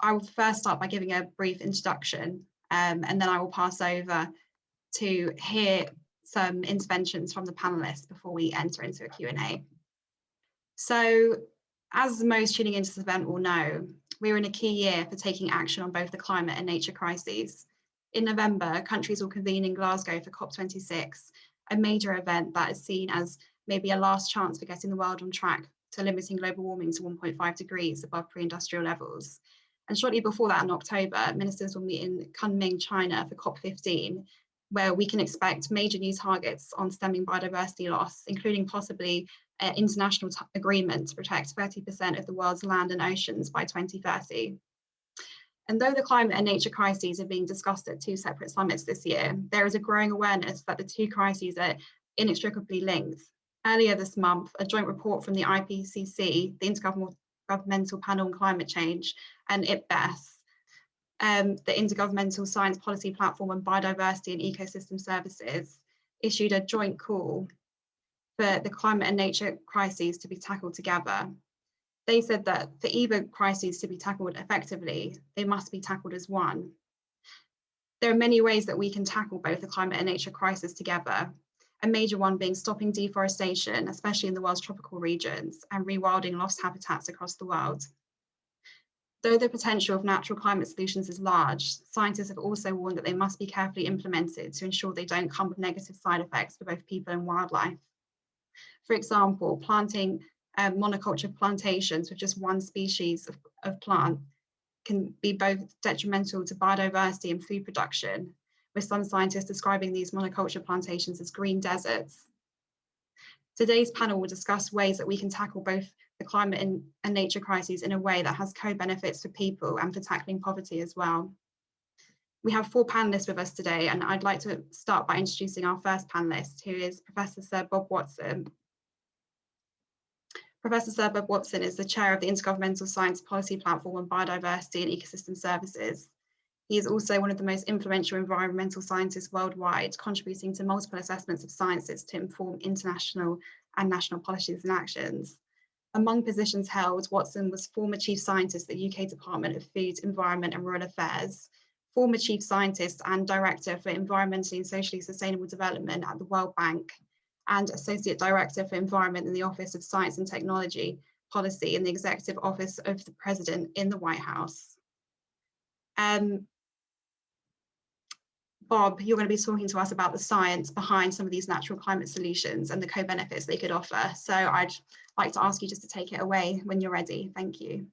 I will first start by giving a brief introduction um, and then I will pass over to hear some interventions from the panelists before we enter into a Q&A. So as most tuning into this event will know, we're in a key year for taking action on both the climate and nature crises. In November, countries will convene in Glasgow for COP26, a major event that is seen as maybe a last chance for getting the world on track to limiting global warming to 1.5 degrees above pre-industrial levels. And shortly before that in October, ministers will meet in Kunming, China for COP15, where we can expect major new targets on stemming biodiversity loss, including possibly an international agreement to protect 30% of the world's land and oceans by 2030. And though the climate and nature crises are being discussed at two separate summits this year, there is a growing awareness that the two crises are inextricably linked. Earlier this month, a joint report from the IPCC, the Intergovernmental Panel on Climate Change, and IPBES, um, the Intergovernmental Science Policy Platform on Biodiversity and Ecosystem Services, issued a joint call for the climate and nature crises to be tackled together. They said that for either crises to be tackled effectively, they must be tackled as one. There are many ways that we can tackle both the climate and nature crisis together, a major one being stopping deforestation, especially in the world's tropical regions, and rewilding lost habitats across the world. Though the potential of natural climate solutions is large, scientists have also warned that they must be carefully implemented to ensure they don't come with negative side effects for both people and wildlife. For example, planting um, monoculture plantations with just one species of, of plant can be both detrimental to biodiversity and food production, with some scientists describing these monoculture plantations as green deserts. Today's panel will discuss ways that we can tackle both the climate and, and nature crises in a way that has co-benefits for people and for tackling poverty as well. We have four panelists with us today, and I'd like to start by introducing our first panelist, who is Professor Sir Bob Watson. Professor Sir Bob Watson is the chair of the Intergovernmental Science Policy Platform on Biodiversity and Ecosystem Services. He is also one of the most influential environmental scientists worldwide, contributing to multiple assessments of sciences to inform international and national policies and actions. Among positions held, Watson was former chief scientist at the UK Department of Food, Environment and Rural Affairs, former chief scientist and director for environmentally and socially sustainable development at the World Bank, and associate director for environment in the Office of Science and Technology Policy in the Executive Office of the President in the White House. Um, Bob, you're going to be talking to us about the science behind some of these natural climate solutions and the co-benefits they could offer. So I'd like to ask you just to take it away when you're ready. Thank you.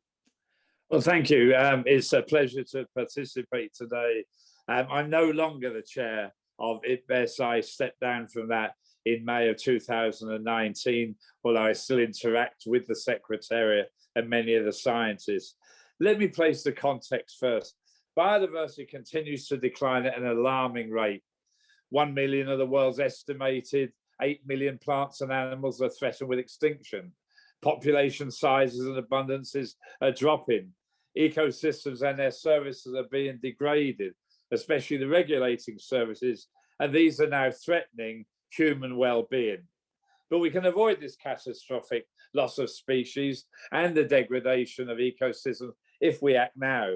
Well, thank you. Um, it's a pleasure to participate today. Um, I'm no longer the chair of IPBES. I stepped down from that in May of 2019, although I still interact with the Secretariat and many of the scientists. Let me place the context first. Biodiversity continues to decline at an alarming rate. 1 million of the world's estimated 8 million plants and animals are threatened with extinction. Population sizes and abundances are dropping. Ecosystems and their services are being degraded, especially the regulating services, and these are now threatening human well-being. But we can avoid this catastrophic loss of species and the degradation of ecosystems if we act now.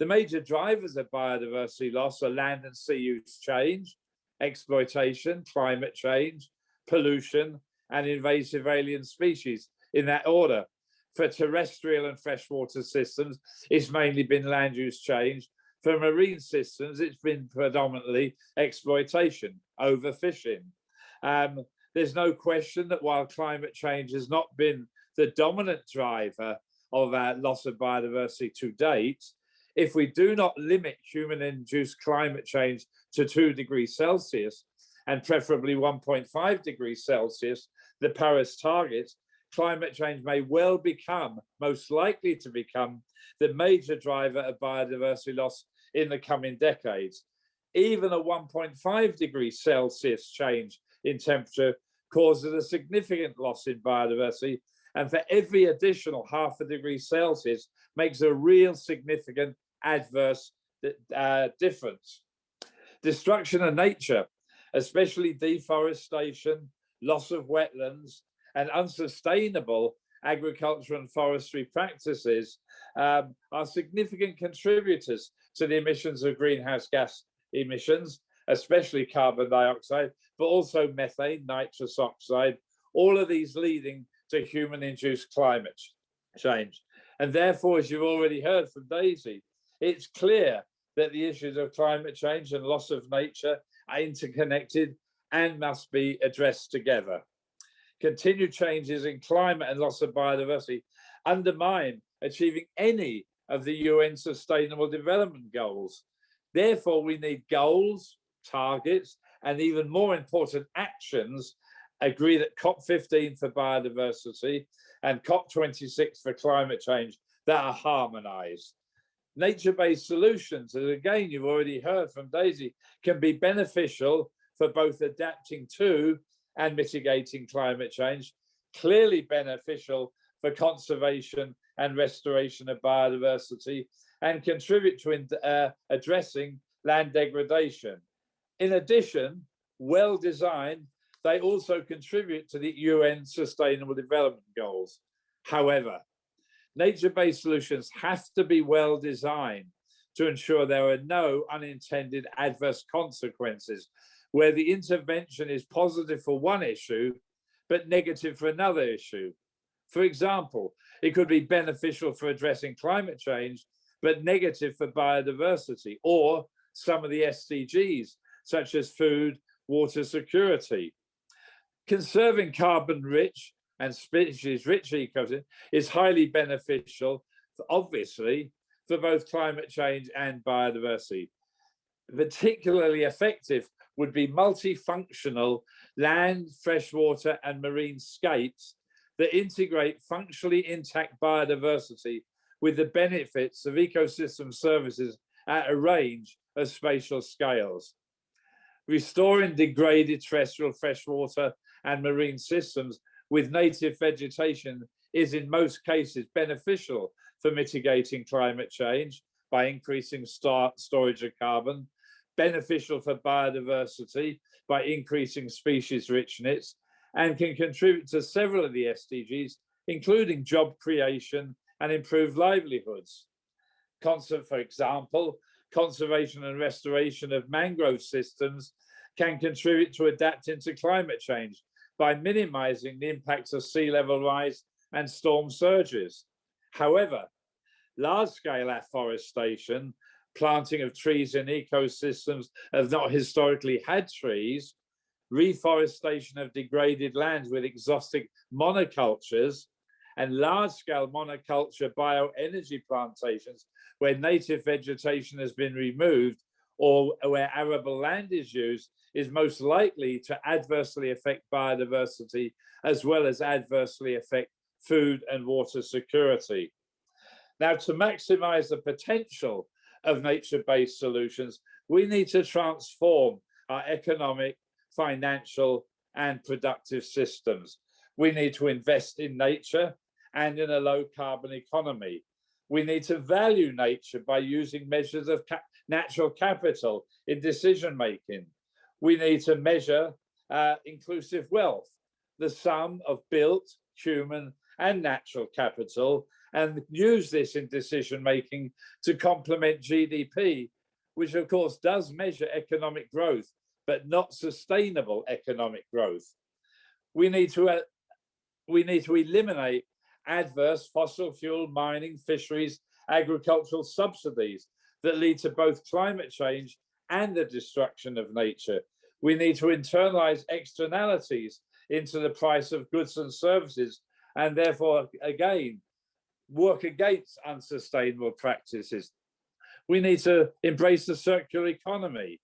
The major drivers of biodiversity loss are land and sea use change, exploitation, climate change, pollution, and invasive alien species in that order. For terrestrial and freshwater systems, it's mainly been land use change. For marine systems, it's been predominantly exploitation, overfishing. Um, there's no question that while climate change has not been the dominant driver of our loss of biodiversity to date, if we do not limit human-induced climate change to 2 degrees Celsius, and preferably 1.5 degrees Celsius, the Paris target, climate change may well become, most likely to become, the major driver of biodiversity loss in the coming decades. Even a 1.5 degrees Celsius change in temperature causes a significant loss in biodiversity, and for every additional half a degree Celsius makes a real significant adverse uh, difference. Destruction of nature, especially deforestation, loss of wetlands, and unsustainable agriculture and forestry practices um, are significant contributors to the emissions of greenhouse gas emissions, especially carbon dioxide, but also methane, nitrous oxide, all of these leading to human-induced climate change. And therefore, as you've already heard from Daisy, it's clear that the issues of climate change and loss of nature are interconnected and must be addressed together. Continued changes in climate and loss of biodiversity undermine achieving any of the UN Sustainable Development Goals. Therefore, we need goals, targets, and even more important actions agreed at COP15 for biodiversity and COP26 for climate change that are harmonized. Nature-based solutions, as again you've already heard from Daisy, can be beneficial for both adapting to and mitigating climate change, clearly beneficial for conservation and restoration of biodiversity, and contribute to uh, addressing land degradation. In addition, well designed, they also contribute to the UN Sustainable Development Goals. However, nature-based solutions have to be well designed to ensure there are no unintended adverse consequences where the intervention is positive for one issue, but negative for another issue. For example, it could be beneficial for addressing climate change, but negative for biodiversity or some of the SDGs, such as food, water security. Conserving carbon rich and species rich ecosystem is highly beneficial, obviously, for both climate change and biodiversity. Particularly effective would be multifunctional land, freshwater and marine scapes that integrate functionally intact biodiversity with the benefits of ecosystem services at a range of spatial scales. Restoring degraded terrestrial freshwater and marine systems with native vegetation is in most cases beneficial for mitigating climate change by increasing storage of carbon beneficial for biodiversity by increasing species richness and can contribute to several of the SDGs, including job creation and improved livelihoods. For example, conservation and restoration of mangrove systems can contribute to adapting to climate change by minimizing the impacts of sea level rise and storm surges. However, large-scale afforestation planting of trees in ecosystems have not historically had trees, reforestation of degraded lands with exotic monocultures, and large-scale monoculture bioenergy plantations where native vegetation has been removed or where arable land is used is most likely to adversely affect biodiversity as well as adversely affect food and water security. Now, to maximize the potential of nature-based solutions, we need to transform our economic, financial, and productive systems. We need to invest in nature and in a low carbon economy. We need to value nature by using measures of natural capital in decision making. We need to measure uh, inclusive wealth, the sum of built, human, and natural capital, and use this in decision making to complement GDP, which of course does measure economic growth, but not sustainable economic growth. We need to uh, we need to eliminate adverse fossil fuel mining, fisheries, agricultural subsidies that lead to both climate change and the destruction of nature. We need to internalize externalities into the price of goods and services and therefore again work against unsustainable practices. We need to embrace the circular economy.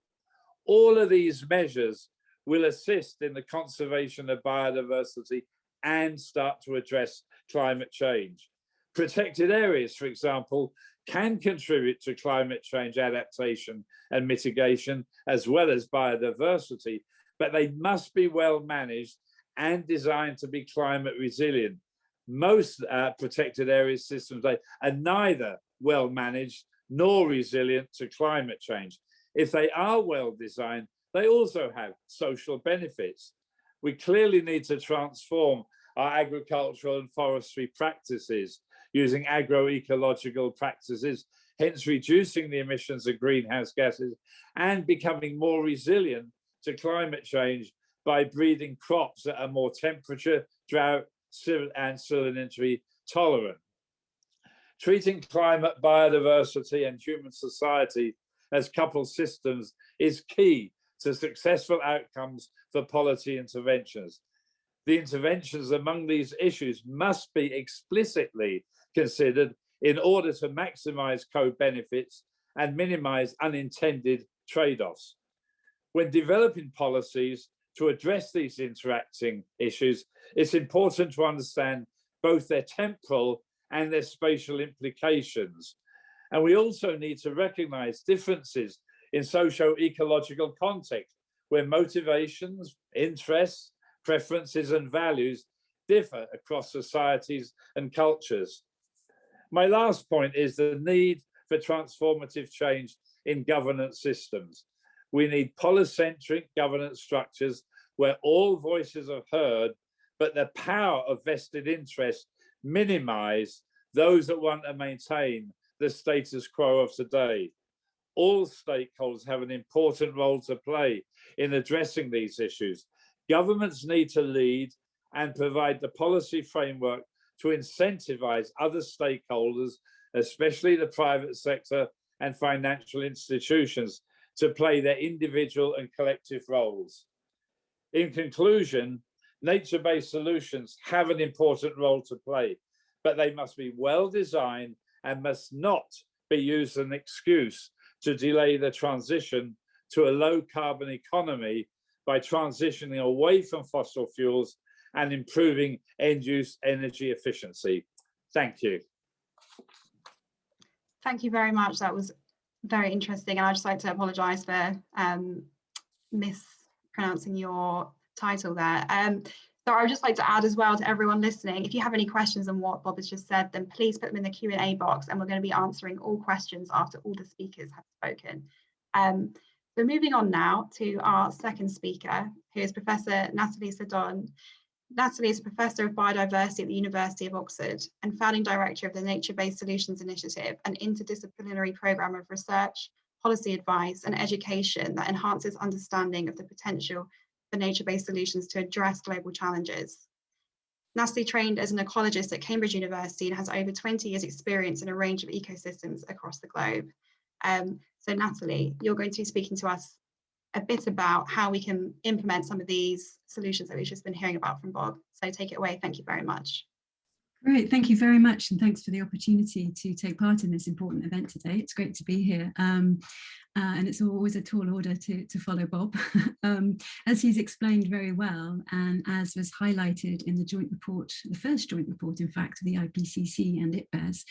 All of these measures will assist in the conservation of biodiversity and start to address climate change. Protected areas, for example, can contribute to climate change adaptation and mitigation, as well as biodiversity, but they must be well managed and designed to be climate resilient most uh, protected areas systems are neither well managed nor resilient to climate change. If they are well designed, they also have social benefits. We clearly need to transform our agricultural and forestry practices using agroecological practices, hence reducing the emissions of greenhouse gases and becoming more resilient to climate change by breeding crops that are more temperature, drought, and salinity tolerant. Treating climate, biodiversity and human society as coupled systems is key to successful outcomes for policy interventions. The interventions among these issues must be explicitly considered in order to maximize co-benefits and minimize unintended trade-offs. When developing policies to address these interacting issues, it's important to understand both their temporal and their spatial implications. And we also need to recognize differences in socio-ecological context, where motivations, interests, preferences and values differ across societies and cultures. My last point is the need for transformative change in governance systems. We need polycentric governance structures where all voices are heard, but the power of vested interest minimize those that want to maintain the status quo of today. All stakeholders have an important role to play in addressing these issues. Governments need to lead and provide the policy framework to incentivize other stakeholders, especially the private sector and financial institutions, to play their individual and collective roles. In conclusion, nature-based solutions have an important role to play, but they must be well designed and must not be used as an excuse to delay the transition to a low carbon economy by transitioning away from fossil fuels and improving end use energy efficiency. Thank you. Thank you very much. That was very interesting. And I'd just like to apologise for um, mispronouncing your title there. Um, so I would just like to add as well to everyone listening, if you have any questions on what Bob has just said, then please put them in the Q&A box and we're going to be answering all questions after all the speakers have spoken. Um, so moving on now to our second speaker, who is Professor Natalie Seddon. Natalie is a Professor of Biodiversity at the University of Oxford and founding director of the Nature-Based Solutions Initiative, an interdisciplinary programme of research, policy advice and education that enhances understanding of the potential for nature-based solutions to address global challenges. Natalie trained as an ecologist at Cambridge University and has over 20 years experience in a range of ecosystems across the globe. Um, so Natalie, you're going to be speaking to us a bit about how we can implement some of these solutions that we've just been hearing about from Bob. So take it away. Thank you very much. Great, thank you very much and thanks for the opportunity to take part in this important event today. It's great to be here. Um, uh, and it's always a tall order to, to follow Bob. um, as he's explained very well, and as was highlighted in the joint report, the first joint report, in fact, the IPCC and IPBES,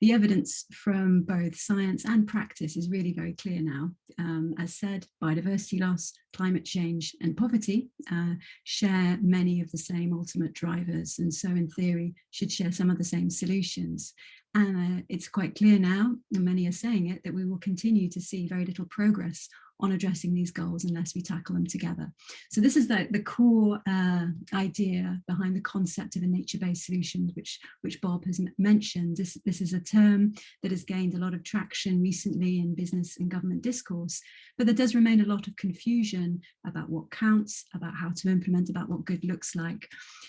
the evidence from both science and practice is really very clear now. Um, as said, biodiversity loss, climate change and poverty uh, share many of the same ultimate drivers and so in theory should share some of the same solutions. And uh, it's quite clear now, and many are saying it, that we will continue to see very little progress on addressing these goals unless we tackle them together. So this is the, the core uh, idea behind the concept of a nature-based solution, which, which Bob has mentioned. This, this is a term that has gained a lot of traction recently in business and government discourse, but there does remain a lot of confusion about what counts, about how to implement, about what good looks like.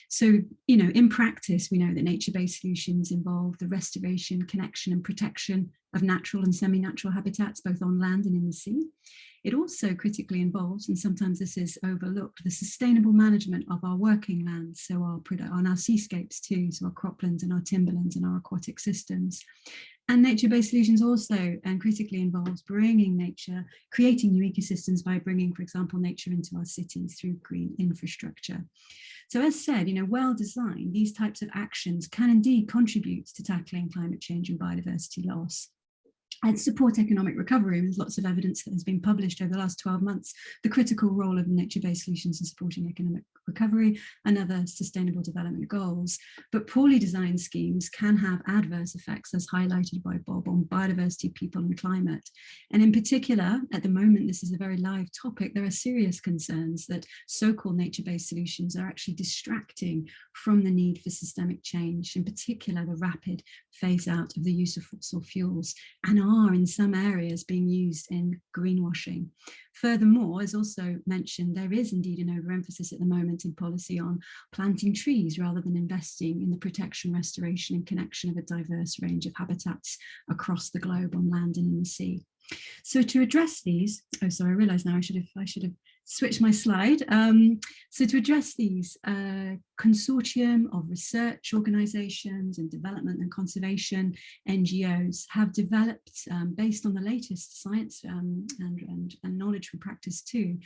So, you know, in practice, we know that nature-based solutions involve the restoration, connection and protection of natural and semi-natural habitats, both on land and in the sea. It also critically involves, and sometimes this is overlooked, the sustainable management of our working lands, so our, on our seascapes too, so our croplands and our timberlands and our aquatic systems. And nature-based solutions also and critically involves bringing nature, creating new ecosystems by bringing, for example, nature into our cities through green infrastructure. So as said, you know, well designed, these types of actions can indeed contribute to tackling climate change and biodiversity loss. And support economic recovery. There's lots of evidence that has been published over the last 12 months, the critical role of nature-based solutions in supporting economic recovery and other sustainable development goals. But poorly designed schemes can have adverse effects as highlighted by Bob on biodiversity, people and climate. And in particular, at the moment, this is a very live topic, there are serious concerns that so-called nature-based solutions are actually distracting from the need for systemic change, in particular the rapid phase out of the use of fossil fuels and are in some areas being used in greenwashing. Furthermore, as also mentioned, there is indeed an overemphasis at the moment in policy on planting trees rather than investing in the protection, restoration and connection of a diverse range of habitats across the globe on land and in the sea. So to address these, oh sorry, I realise now I should have I should have switch my slide. Um, so to address these, uh, consortium of research organizations and development and conservation NGOs have developed, um, based on the latest science um, and, and, and, knowledge from practice too,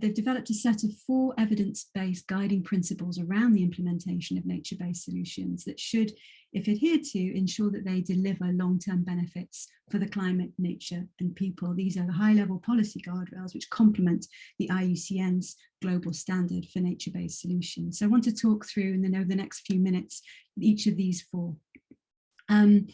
they've developed a set of four evidence-based guiding principles around the implementation of nature-based solutions that should if adhered to, ensure that they deliver long-term benefits for the climate, nature and people. These are the high-level policy guardrails which complement the IUCN's global standard for nature-based solutions. So I want to talk through and then over the next few minutes each of these four. Um,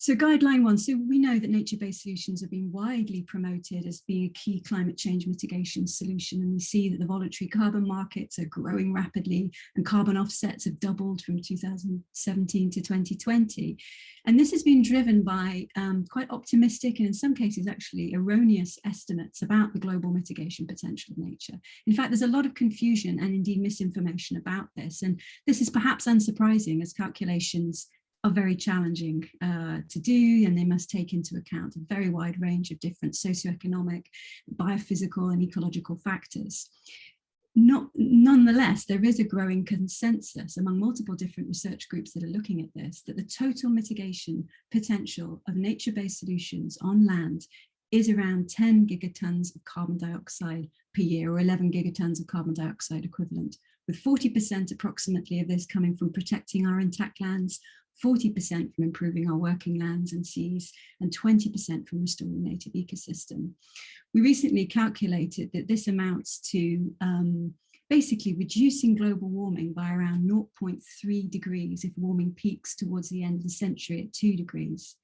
so guideline one, so we know that nature-based solutions have been widely promoted as being a key climate change mitigation solution. And we see that the voluntary carbon markets are growing rapidly and carbon offsets have doubled from 2017 to 2020. And this has been driven by um, quite optimistic and in some cases actually erroneous estimates about the global mitigation potential of nature. In fact, there's a lot of confusion and indeed misinformation about this. And this is perhaps unsurprising as calculations are very challenging uh, to do and they must take into account a very wide range of different socioeconomic, biophysical and ecological factors. Not, nonetheless, there is a growing consensus among multiple different research groups that are looking at this, that the total mitigation potential of nature-based solutions on land is around 10 gigatons of carbon dioxide per year or 11 gigatons of carbon dioxide equivalent, with 40% approximately of this coming from protecting our intact lands 40% from improving our working lands and seas, and 20% from restoring native ecosystem. We recently calculated that this amounts to um, basically reducing global warming by around 0.3 degrees if warming peaks towards the end of the century at 2 degrees.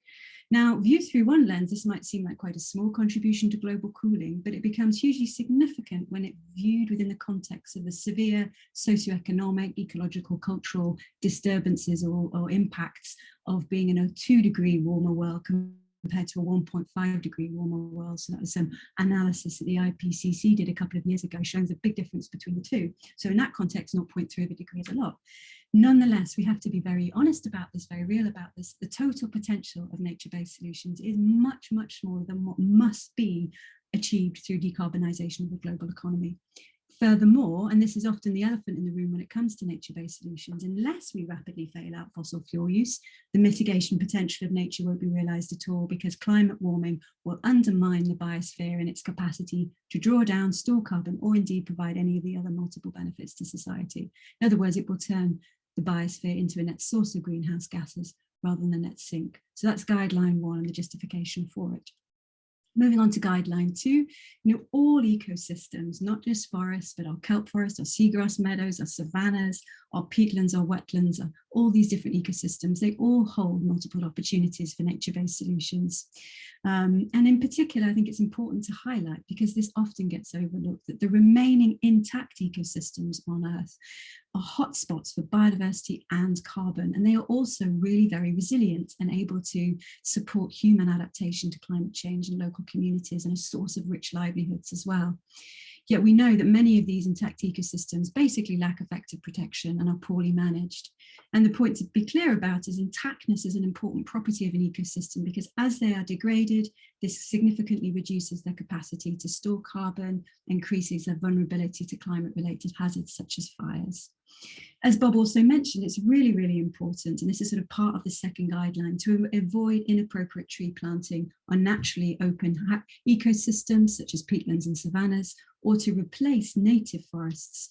Now, viewed through one lens, this might seem like quite a small contribution to global cooling, but it becomes hugely significant when it viewed within the context of the severe socioeconomic, ecological, cultural disturbances or, or impacts of being in a two degree warmer world compared to a 1.5 degree warmer world. So that was some analysis that the IPCC did a couple of years ago showing the big difference between the two. So in that context, 0.3 of a degree is a lot. Nonetheless, we have to be very honest about this, very real about this. The total potential of nature-based solutions is much, much more than what must be achieved through decarbonisation of the global economy. Furthermore, and this is often the elephant in the room when it comes to nature-based solutions, unless we rapidly fail out fossil fuel use, the mitigation potential of nature won't be realised at all because climate warming will undermine the biosphere and its capacity to draw down, store carbon, or indeed provide any of the other multiple benefits to society. In other words, it will turn the biosphere into a net source of greenhouse gases rather than a net sink. So that's guideline one and the justification for it. Moving on to guideline two, you know, all ecosystems, not just forests, but our kelp forests, our seagrass meadows, our savannas, our peatlands, our wetlands, all these different ecosystems, they all hold multiple opportunities for nature-based solutions. Um, and in particular, I think it's important to highlight, because this often gets overlooked, that the remaining intact ecosystems on Earth are hotspots for biodiversity and carbon, and they are also really very resilient and able to support human adaptation to climate change in local communities and a source of rich livelihoods as well. Yet we know that many of these intact ecosystems basically lack effective protection and are poorly managed. And the point to be clear about is intactness is an important property of an ecosystem because as they are degraded, this significantly reduces their capacity to store carbon, increases their vulnerability to climate related hazards such as fires. As Bob also mentioned, it's really, really important, and this is sort of part of the second guideline, to avoid inappropriate tree planting on naturally open ecosystems such as peatlands and savannas, or to replace native forests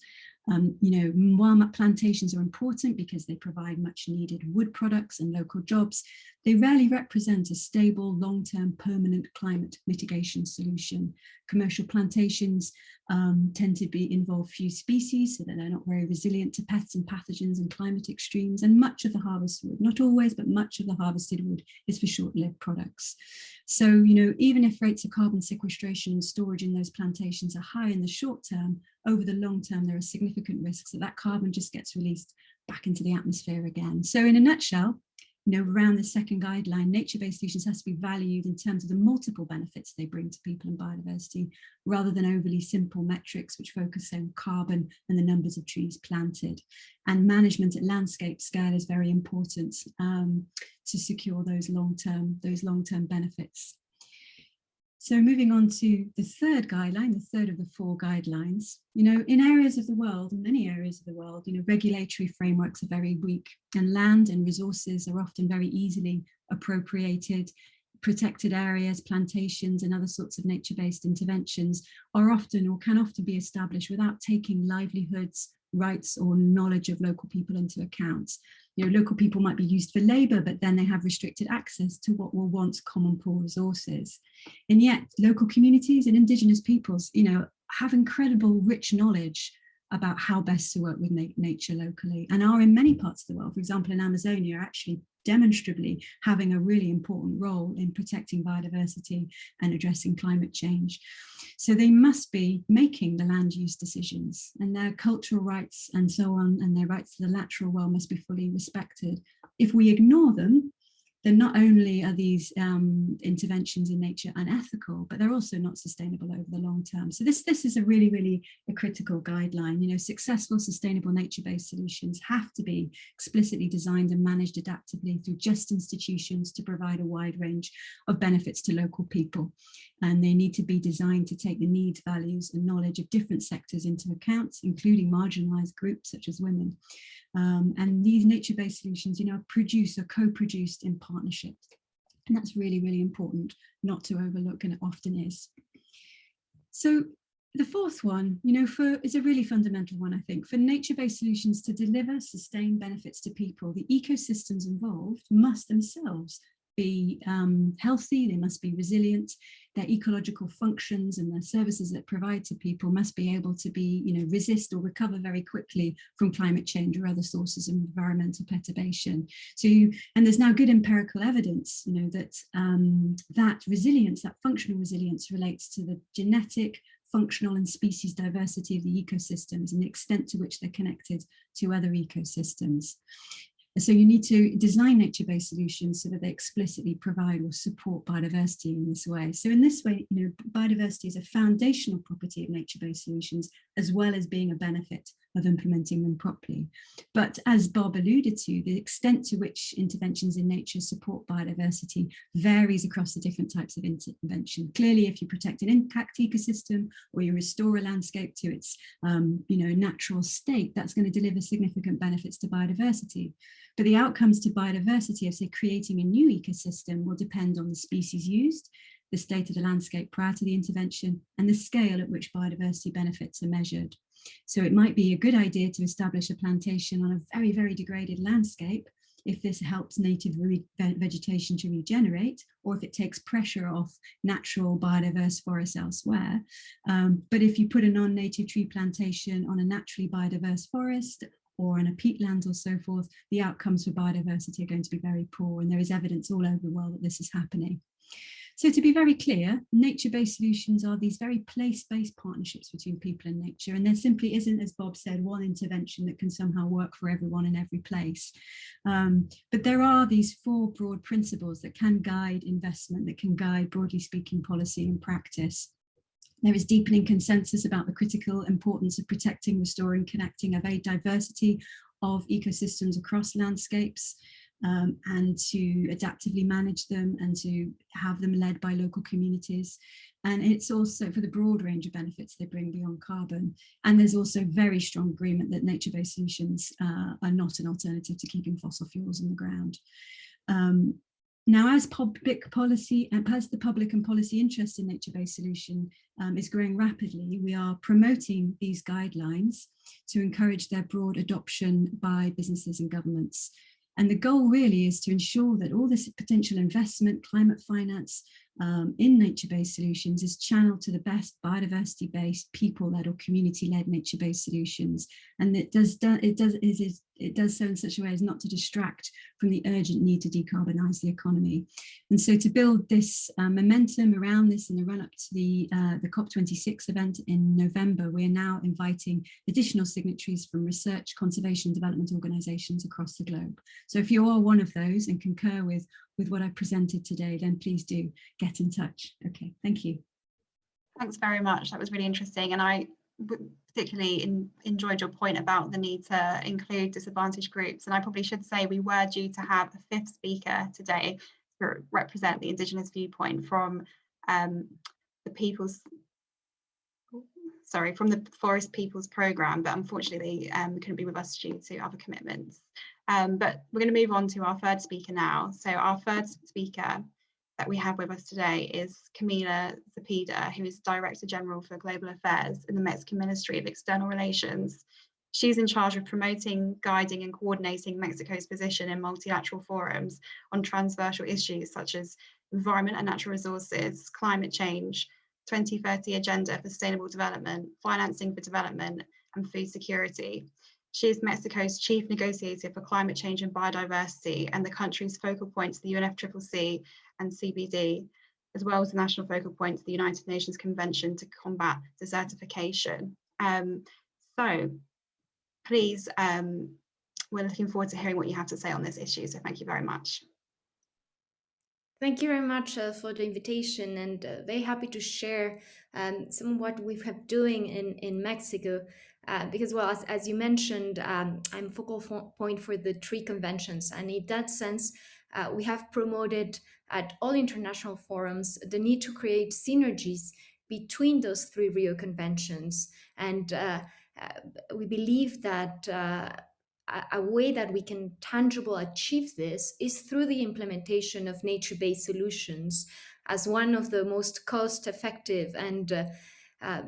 Um, you know, while plantations are important because they provide much needed wood products and local jobs, they rarely represent a stable, long-term, permanent climate mitigation solution. Commercial plantations um, tend to be involve few species, so that they're not very resilient to pests and pathogens and climate extremes. And much of the harvested wood, not always, but much of the harvested wood is for short-lived products. So, you know, even if rates of carbon sequestration and storage in those plantations are high in the short term, over the long term, there are significant risks that that carbon just gets released back into the atmosphere again. So in a nutshell, you know, around the second guideline, nature-based solutions has to be valued in terms of the multiple benefits they bring to people and biodiversity, rather than overly simple metrics which focus on carbon and the numbers of trees planted. And management at landscape scale is very important um, to secure those long-term those long-term benefits. So moving on to the third guideline, the third of the four guidelines, you know, in areas of the world, in many areas of the world, you know, regulatory frameworks are very weak and land and resources are often very easily appropriated. Protected areas, plantations and other sorts of nature-based interventions are often or can often be established without taking livelihoods, rights or knowledge of local people into account you know, local people might be used for labour, but then they have restricted access to what were once common pool resources. And yet local communities and indigenous peoples, you know, have incredible rich knowledge about how best to work with na nature locally and are in many parts of the world, for example, in Amazonia, actually demonstrably having a really important role in protecting biodiversity and addressing climate change. So they must be making the land use decisions and their cultural rights and so on and their rights to the lateral well must be fully respected. If we ignore them, then not only are these um, interventions in nature unethical, but they're also not sustainable over the long term. So this, this is a really, really a critical guideline. You know, successful, sustainable nature-based solutions have to be explicitly designed and managed adaptively through just institutions to provide a wide range of benefits to local people. And they need to be designed to take the needs, values and knowledge of different sectors into account, including marginalized groups such as women. Um, and these nature-based solutions, you know, produce or co-produced in partnerships. And that's really, really important not to overlook and it often is. So the fourth one, you know, for is a really fundamental one, I think, for nature-based solutions to deliver sustained benefits to people, the ecosystems involved must themselves be um, healthy, they must be resilient, their ecological functions and the services that provide to people must be able to be, you know, resist or recover very quickly from climate change or other sources of environmental perturbation. So, you, and there's now good empirical evidence, you know, that um, that resilience, that functional resilience relates to the genetic, functional and species diversity of the ecosystems and the extent to which they're connected to other ecosystems. So you need to design nature-based solutions so that they explicitly provide or support biodiversity in this way. So in this way, you know, biodiversity is a foundational property of nature-based solutions, as well as being a benefit of implementing them properly. But as Bob alluded to, the extent to which interventions in nature support biodiversity varies across the different types of intervention. Clearly, if you protect an intact ecosystem or you restore a landscape to its um, you know, natural state, that's going to deliver significant benefits to biodiversity. But the outcomes to biodiversity of say creating a new ecosystem will depend on the species used, the state of the landscape prior to the intervention and the scale at which biodiversity benefits are measured. So it might be a good idea to establish a plantation on a very, very degraded landscape if this helps native vegetation to regenerate or if it takes pressure off natural biodiverse forests elsewhere. Um, but if you put a non-native tree plantation on a naturally biodiverse forest or in a peatland or so forth, the outcomes for biodiversity are going to be very poor and there is evidence all over the world that this is happening. So to be very clear, nature-based solutions are these very place-based partnerships between people and nature. And there simply isn't, as Bob said, one intervention that can somehow work for everyone in every place. Um, but there are these four broad principles that can guide investment, that can guide, broadly speaking, policy and practice. There is deepening consensus about the critical importance of protecting, restoring, connecting a very diversity of ecosystems across landscapes um, and to adaptively manage them and to have them led by local communities. And it's also for the broad range of benefits they bring beyond carbon. And there's also very strong agreement that nature-based solutions uh, are not an alternative to keeping fossil fuels in the ground. Um, now, as public policy and as the public and policy interest in nature-based solution um, is growing rapidly, we are promoting these guidelines to encourage their broad adoption by businesses and governments. And the goal really is to ensure that all this potential investment, climate finance, um, in nature-based solutions is channeled to the best biodiversity-based, people-led or community-led nature-based solutions. And it does, do, it does is, it does so in such a way as not to distract from the urgent need to decarbonise the economy. And so to build this uh, momentum around this in the run up to the, uh, the COP26 event in November, we are now inviting additional signatories from research, conservation, development organisations across the globe. So if you are one of those and concur with with what I presented today, then please do get in touch. Okay, thank you. Thanks very much. That was really interesting. And I particularly in, enjoyed your point about the need to include disadvantaged groups. And I probably should say we were due to have a fifth speaker today to represent the Indigenous viewpoint from um, the People's sorry, from the Forest Peoples Programme, but unfortunately um, couldn't be with us due to other commitments. Um, but we're going to move on to our third speaker now. So our third speaker that we have with us today is Camila Zepeda, who is Director General for Global Affairs in the Mexican Ministry of External Relations. She's in charge of promoting, guiding and coordinating Mexico's position in multilateral forums on transversal issues such as environment and natural resources, climate change, 2030 Agenda for Sustainable Development, Financing for Development and Food Security. She is Mexico's chief negotiator for climate change and biodiversity and the country's focal point to the UNFCCC and CBD, as well as the national focal point to the United Nations Convention to combat desertification. Um, so please, um, we're looking forward to hearing what you have to say on this issue. So thank you very much. Thank you very much uh, for the invitation and uh, very happy to share um, some of what we've been doing in, in Mexico uh, because, well, as, as you mentioned, um, I'm focal point for the three conventions. And in that sense, uh, we have promoted at all international forums the need to create synergies between those three Rio conventions. And uh, uh we believe that uh, a way that we can tangible achieve this is through the implementation of nature-based solutions as one of the most cost-effective and uh,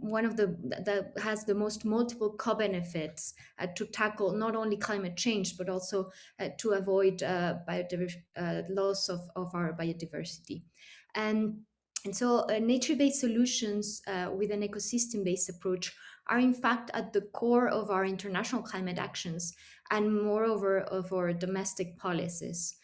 one of the that has the most multiple co-benefits uh, to tackle not only climate change but also uh, to avoid uh, uh, loss of, of our biodiversity and and so uh, nature-based solutions with an ecosystem-based approach are in fact at the core of our international climate actions and moreover of our domestic policies.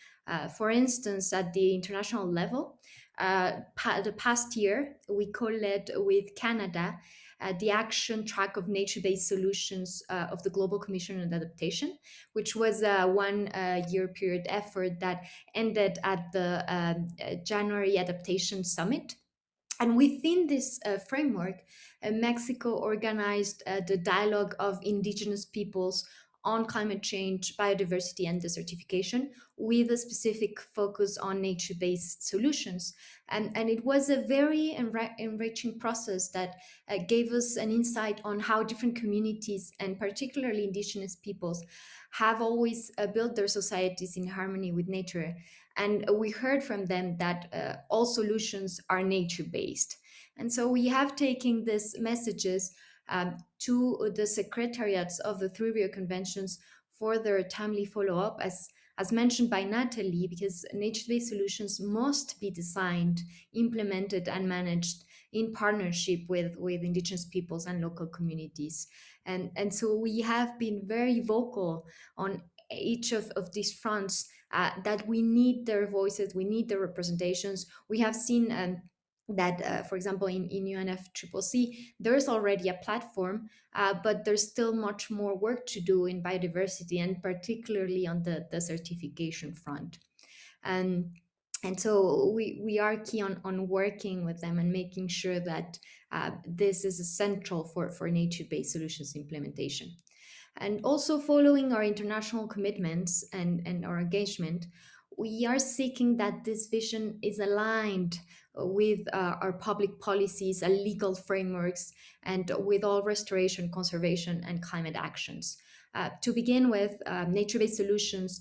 for instance, at the international level, uh, pa the past year, we co-led with Canada uh, the action track of nature-based solutions uh, of the Global Commission on Adaptation, which was a one-year uh, period effort that ended at the um, uh, January Adaptation Summit. And within this uh, framework, Mexico organized the dialogue of indigenous peoples on climate change, biodiversity, and desertification with a specific focus on nature-based solutions. And, and it was a very enri enriching process that uh, gave us an insight on how different communities, and particularly indigenous peoples, have always uh, built their societies in harmony with nature. And we heard from them that uh, all solutions are nature-based. And so we have taken these messages um, to the secretariats of the three Rio conventions for their timely follow-up as as mentioned by Natalie, because nature-based solutions must be designed, implemented and managed in partnership with, with indigenous peoples and local communities. And, and so we have been very vocal on each of, of these fronts uh, that we need their voices, we need their representations. We have seen um, that, uh, for example, in, in UNFCCC, there's already a platform, uh, but there's still much more work to do in biodiversity and particularly on the, the desertification front. And, and so we, we are key on, on working with them and making sure that uh, this is essential for, for nature-based solutions implementation. And also following our international commitments and, and our engagement, we are seeking that this vision is aligned with uh, our public policies and legal frameworks and with all restoration, conservation and climate actions. Uh, to begin with, uh, nature-based solutions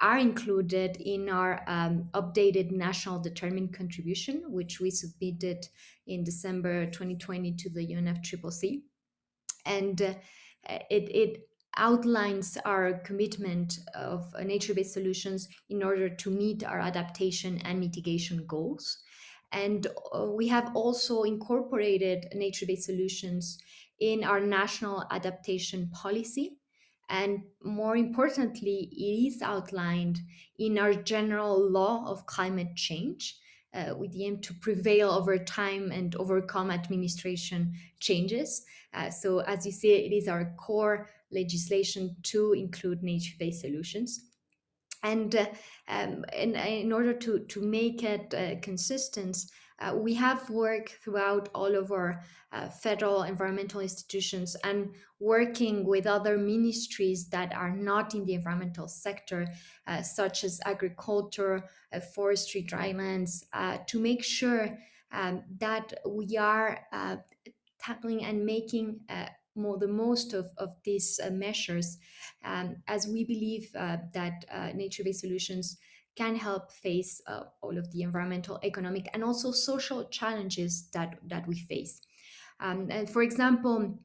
are included in our um, updated national determined contribution, which we submitted in December 2020 to the UNFCCC. And uh, it, it outlines our commitment of uh, nature-based solutions in order to meet our adaptation and mitigation goals. And uh, we have also incorporated nature-based solutions in our national adaptation policy. And more importantly, it is outlined in our general law of climate change uh, with the aim to prevail over time and overcome administration changes. Uh, so as you see, it is our core legislation to include nature-based solutions. And uh, um, in, order to, to make it uh, consistent, uh, we have worked throughout all of our uh, federal environmental institutions and working with other ministries that are not in the environmental sector, uh, such as agriculture, uh, forestry, drylands, uh, to make sure um, that we are uh, tackling and making more the most of, of these measures, um, as we believe that nature-based solutions can help face uh, all of the environmental, economic, and also social challenges that, that we face. Um, and for example,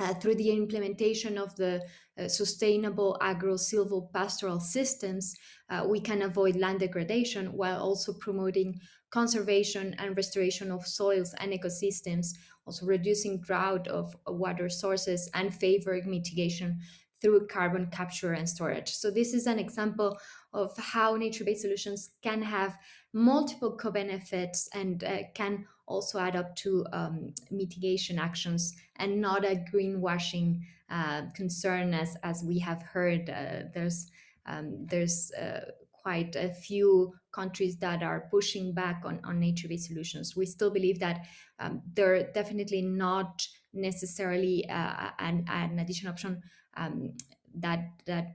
uh, through the implementation of the uh, sustainable agro-silvopastoral systems, uh, we can avoid land degradation while also promoting conservation and restoration of soils and ecosystems, also reducing drought of water sources and favoring mitigation through carbon capture and storage. So this is an example of how nature-based solutions can have multiple co-benefits and uh, can also add up to um, mitigation actions and not a greenwashing uh, concern as, as we have heard. Uh, there's um, there's uh, quite a few countries that are pushing back on, on nature-based solutions. We still believe that um, they're definitely not necessarily uh, an, an additional option um, that that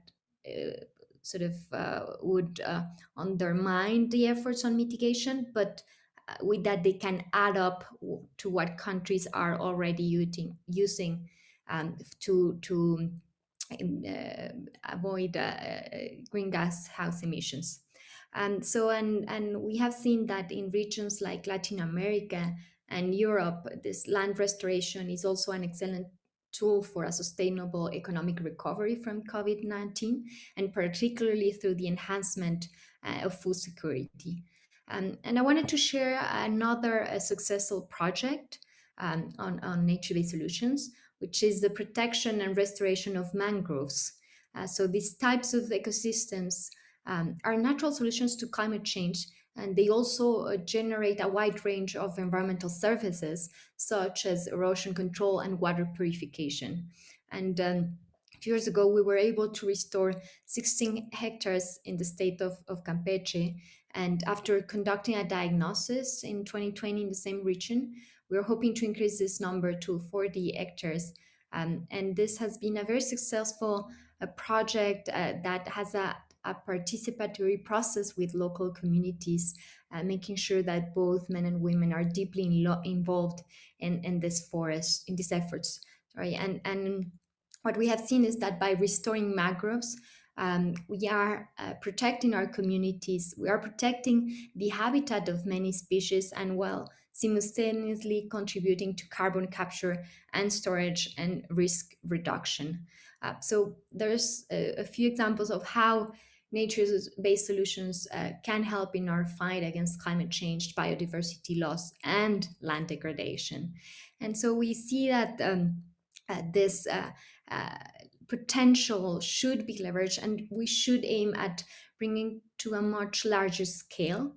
uh, sort of uh, would uh, undermine the efforts on mitigation, but uh, with that they can add up to what countries are already using using um, to to avoid uh, greenhouse gas house emissions. And so, and, and we have seen that in regions like Latin America and Europe, this land restoration is also an excellent tool for a sustainable economic recovery from COVID-19, and particularly through the enhancement uh, of food security. Um, and I wanted to share another uh, successful project um, on, on nature-based solutions, which is the protection and restoration of mangroves. Uh, so these types of ecosystems um, are natural solutions to climate change and they also uh, generate a wide range of environmental services such as erosion control and water purification. And um, years ago, we were able to restore 16 hectares in the state of, of Campeche. And after conducting a diagnosis in 2020 in the same region, we're hoping to increase this number to 40 hectares. Um, and this has been a very successful uh, project uh, that has a a participatory process with local communities, uh, making sure that both men and women are deeply in involved in, in this forest, in these efforts. Sorry, and, and what we have seen is that by restoring mangroves, um, we are uh, protecting our communities, we are protecting the habitat of many species and well, simultaneously contributing to carbon capture and storage and risk reduction. Uh, so there's a, a, few examples of how nature-based solutions uh, can help in our fight against climate change, biodiversity loss, and land degradation. And so we see that um, uh, this uh, uh, potential should be leveraged and we should aim at bringing to a much larger scale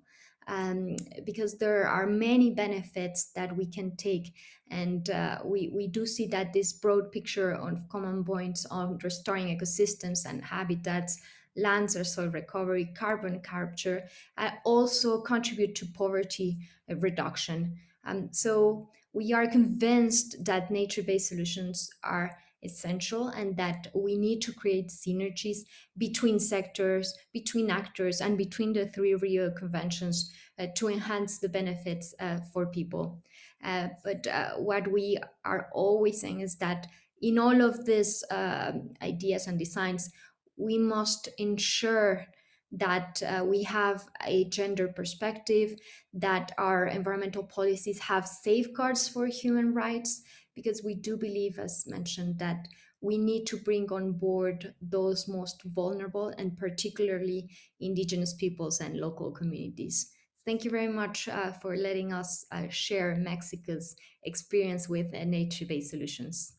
um, because there are many benefits that we can take and uh, we, we do see that this broad picture of common points on restoring ecosystems and habitats lands or soil recovery, carbon capture, uh, also contribute to poverty reduction. Um, so we are convinced that nature-based solutions are essential and that we need to create synergies between sectors, between actors, and between the three Rio conventions uh, to enhance the benefits uh, for people. Uh, but uh, what we are always saying is that in all of these um, ideas and designs, we must ensure that uh, we have a gender perspective, that our environmental policies have safeguards for human rights, because we do believe, as mentioned, that we need to bring on board those most vulnerable and particularly indigenous peoples and local communities. Thank you very much uh, for letting us uh, share Mexico's experience with nature-based solutions.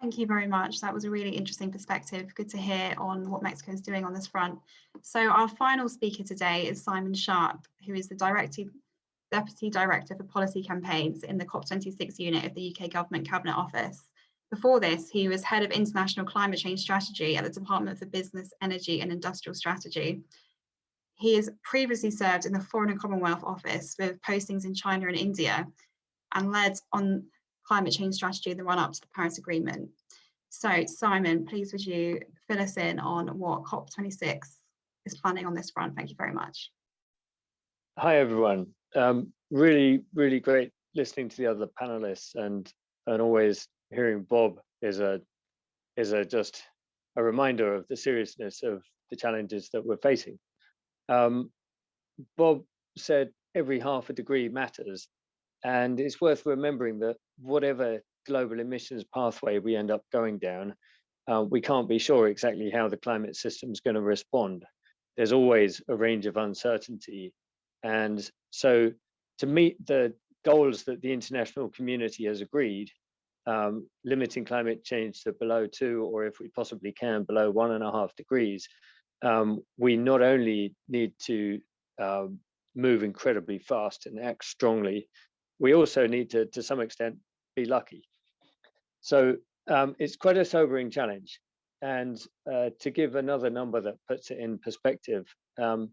Thank you very much. That was a really interesting perspective. Good to hear on what Mexico is doing on this front. So our final speaker today is Simon Sharpe, who is the Director, Deputy Director for Policy Campaigns in the COP26 unit of the UK Government Cabinet Office. Before this, he was Head of International Climate Change Strategy at the Department for Business, Energy and Industrial Strategy. He has previously served in the Foreign and Commonwealth Office with postings in China and India and led on climate change strategy in the run up to the Paris Agreement. So Simon, please would you fill us in on what COP26 is planning on this front? Thank you very much. Hi, everyone. Um, really, really great listening to the other panelists and and always hearing Bob is a is a just a reminder of the seriousness of the challenges that we're facing. Um, Bob said every half a degree matters, and it's worth remembering that whatever global emissions pathway we end up going down, uh, we can't be sure exactly how the climate system is going to respond. There's always a range of uncertainty. And so to meet the goals that the international community has agreed, um, limiting climate change to below two, or if we possibly can, below one and a half degrees, um, we not only need to um, move incredibly fast and act strongly, we also need to, to some extent, be lucky. So um, it's quite a sobering challenge. And uh, to give another number that puts it in perspective, um,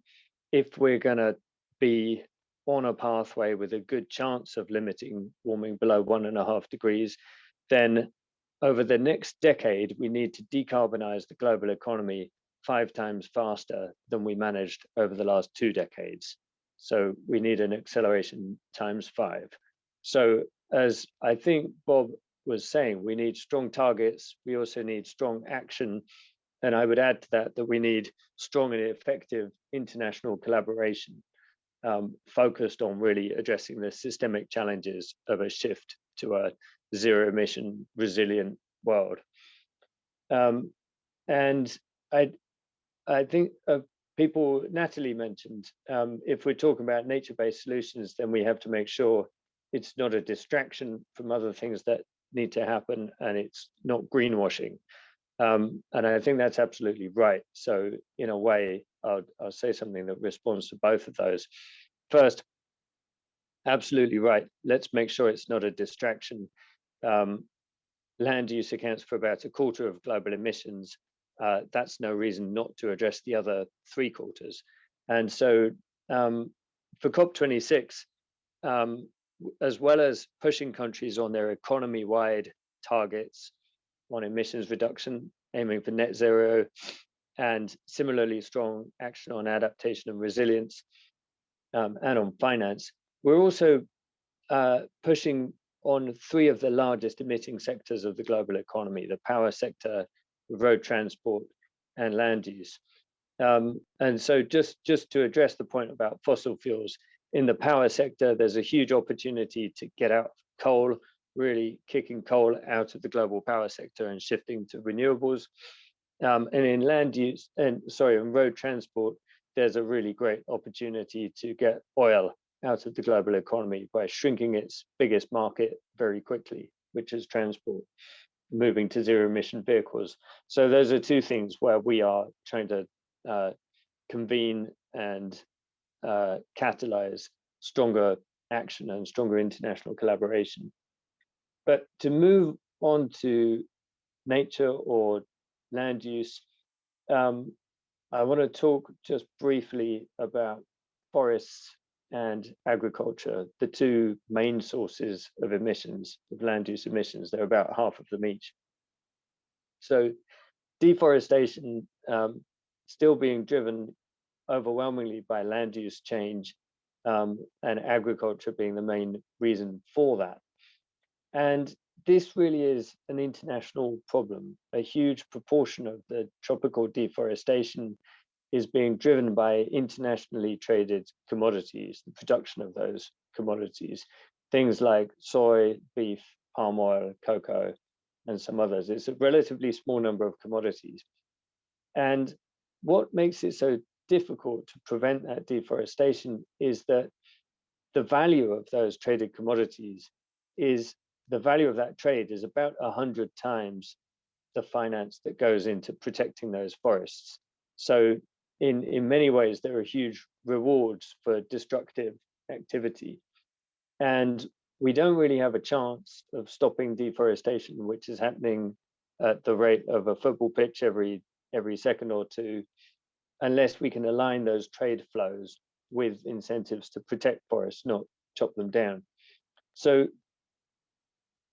if we're going to be on a pathway with a good chance of limiting warming below one and a half degrees, then over the next decade, we need to decarbonize the global economy five times faster than we managed over the last two decades. So we need an acceleration times five. So as I think Bob was saying, we need strong targets. We also need strong action. And I would add to that that we need strong and effective international collaboration um, focused on really addressing the systemic challenges of a shift to a zero emission resilient world. Um, and I, I think uh, people, Natalie mentioned, um, if we're talking about nature-based solutions, then we have to make sure it's not a distraction from other things that need to happen and it's not greenwashing. Um, and I think that's absolutely right. So in a way, I'll, I'll say something that responds to both of those. First, absolutely right. Let's make sure it's not a distraction. Um, land use accounts for about a quarter of global emissions. Uh, that's no reason not to address the other three quarters. And so um, for COP26, um, as well as pushing countries on their economy-wide targets on emissions reduction, aiming for net zero, and similarly strong action on adaptation and resilience, um, and on finance. We're also uh, pushing on three of the largest emitting sectors of the global economy, the power sector, road transport, and land use. Um, and so just, just to address the point about fossil fuels, in the power sector, there's a huge opportunity to get out coal, really kicking coal out of the global power sector and shifting to renewables. Um, and in land use, and sorry, in road transport, there's a really great opportunity to get oil out of the global economy by shrinking its biggest market very quickly, which is transport, moving to zero emission vehicles. So those are two things where we are trying to uh, convene and uh, catalyze stronger action and stronger international collaboration. But to move on to nature or land use, um, I want to talk just briefly about forests and agriculture, the two main sources of emissions, of land use emissions. They're about half of them each. So deforestation um, still being driven overwhelmingly by land use change um, and agriculture being the main reason for that. And this really is an international problem. A huge proportion of the tropical deforestation is being driven by internationally traded commodities, the production of those commodities, things like soy, beef, palm oil, cocoa, and some others. It's a relatively small number of commodities. And what makes it so difficult to prevent that deforestation is that the value of those traded commodities is the value of that trade is about a hundred times the finance that goes into protecting those forests. So in, in many ways, there are huge rewards for destructive activity. And we don't really have a chance of stopping deforestation, which is happening at the rate of a football pitch every every second or two, unless we can align those trade flows with incentives to protect forests, not chop them down. So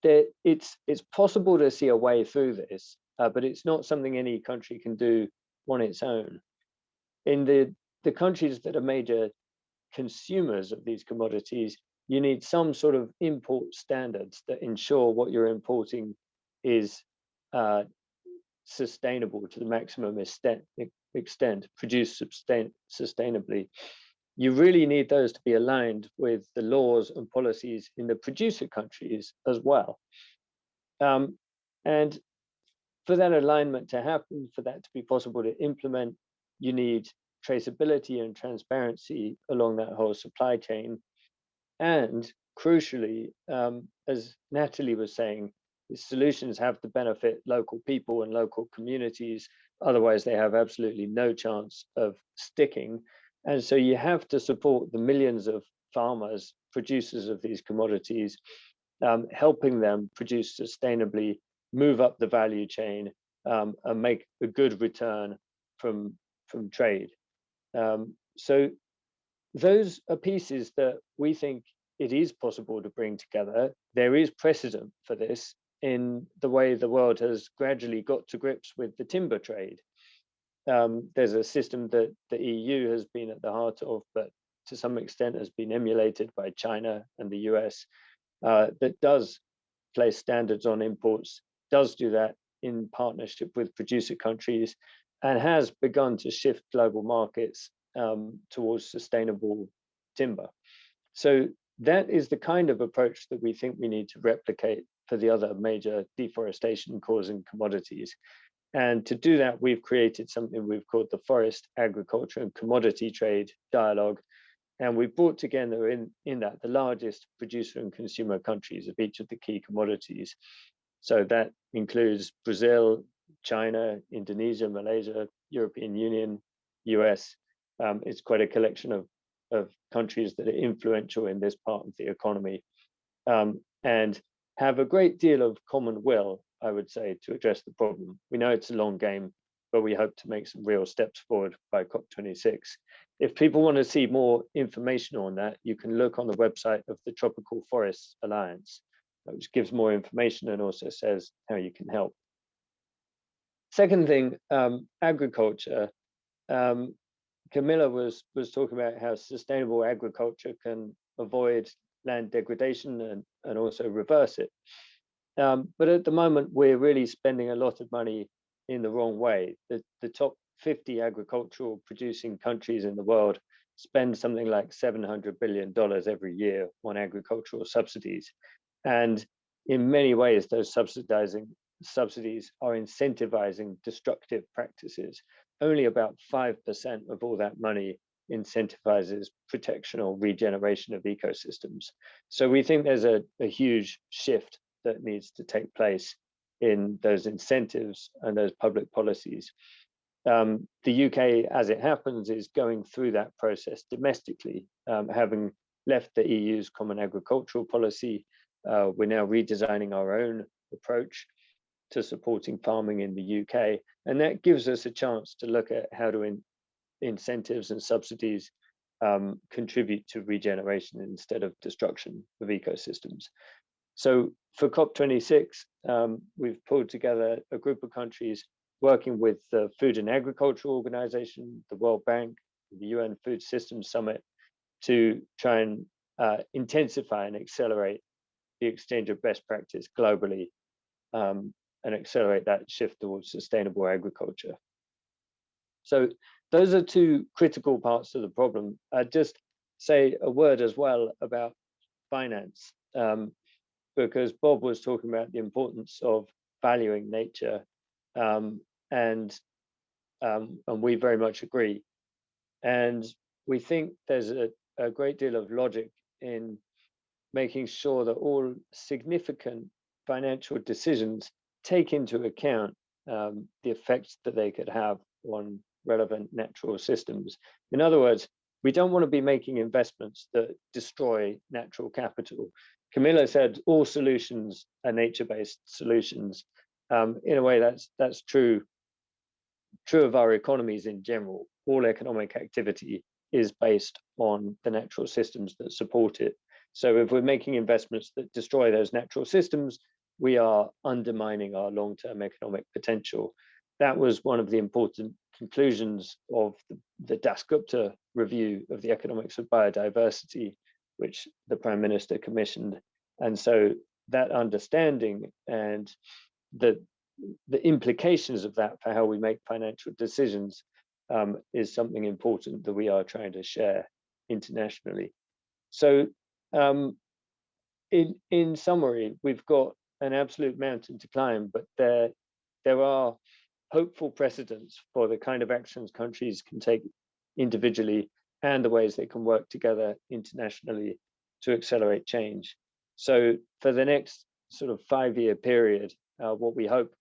there, it's it's possible to see a way through this, uh, but it's not something any country can do on its own. In the the countries that are major consumers of these commodities, you need some sort of import standards that ensure what you're importing is uh, sustainable to the maximum extent, extent produced sustain, sustainably. You really need those to be aligned with the laws and policies in the producer countries as well. Um, and for that alignment to happen, for that to be possible to implement, you need traceability and transparency along that whole supply chain. And crucially, um, as Natalie was saying, solutions have to benefit local people and local communities. Otherwise, they have absolutely no chance of sticking. And so you have to support the millions of farmers, producers of these commodities, um, helping them produce sustainably, move up the value chain, um, and make a good return from, from trade. Um, so those are pieces that we think it is possible to bring together. There is precedent for this in the way the world has gradually got to grips with the timber trade. Um, there's a system that the EU has been at the heart of, but to some extent has been emulated by China and the US, uh, that does place standards on imports, does do that in partnership with producer countries, and has begun to shift global markets um, towards sustainable timber. So that is the kind of approach that we think we need to replicate for the other major deforestation causing commodities. And to do that, we've created something we've called the Forest, Agriculture and Commodity Trade Dialogue. And we've brought together in, in that the largest producer and consumer countries of each of the key commodities. So that includes Brazil, China, Indonesia, Malaysia, European Union, US. Um, it's quite a collection of, of countries that are influential in this part of the economy. Um, and have a great deal of common will, I would say, to address the problem. We know it's a long game, but we hope to make some real steps forward by COP26. If people want to see more information on that, you can look on the website of the Tropical Forests Alliance, which gives more information and also says how you can help. Second thing, um, agriculture. Um, Camilla was, was talking about how sustainable agriculture can avoid land degradation and, and also reverse it. Um, but at the moment, we're really spending a lot of money in the wrong way. The, the top 50 agricultural producing countries in the world spend something like $700 billion every year on agricultural subsidies. And in many ways, those subsidizing subsidies are incentivizing destructive practices. Only about 5% of all that money incentivizes protection or regeneration of ecosystems. So we think there's a, a huge shift that needs to take place in those incentives and those public policies. Um, the UK, as it happens, is going through that process domestically, um, having left the EU's common agricultural policy. Uh, we're now redesigning our own approach to supporting farming in the UK. And that gives us a chance to look at how do in, incentives and subsidies um, contribute to regeneration instead of destruction of ecosystems. So for COP26, um, we've pulled together a group of countries working with the Food and Agriculture Organization, the World Bank, the UN Food Systems Summit to try and uh, intensify and accelerate the exchange of best practice globally um, and accelerate that shift towards sustainable agriculture. So those are two critical parts of the problem. I'd just say a word as well about finance, um, because Bob was talking about the importance of valuing nature, um, and um, and we very much agree. And we think there's a, a great deal of logic in making sure that all significant financial decisions take into account um, the effects that they could have on relevant natural systems. In other words, we don't want to be making investments that destroy natural capital. Camilla said all solutions are nature-based solutions. Um, in a way, that's that's true true of our economies in general. All economic activity is based on the natural systems that support it. So if we're making investments that destroy those natural systems, we are undermining our long-term economic potential. That was one of the important conclusions of the, the Dasgupta review of the economics of biodiversity, which the Prime Minister commissioned. And so that understanding and the, the implications of that for how we make financial decisions um, is something important that we are trying to share internationally. So um, in, in summary, we've got an absolute mountain to climb, but there, there are hopeful precedents for the kind of actions countries can take individually and the ways they can work together internationally to accelerate change. So for the next sort of five-year period, uh, what we hope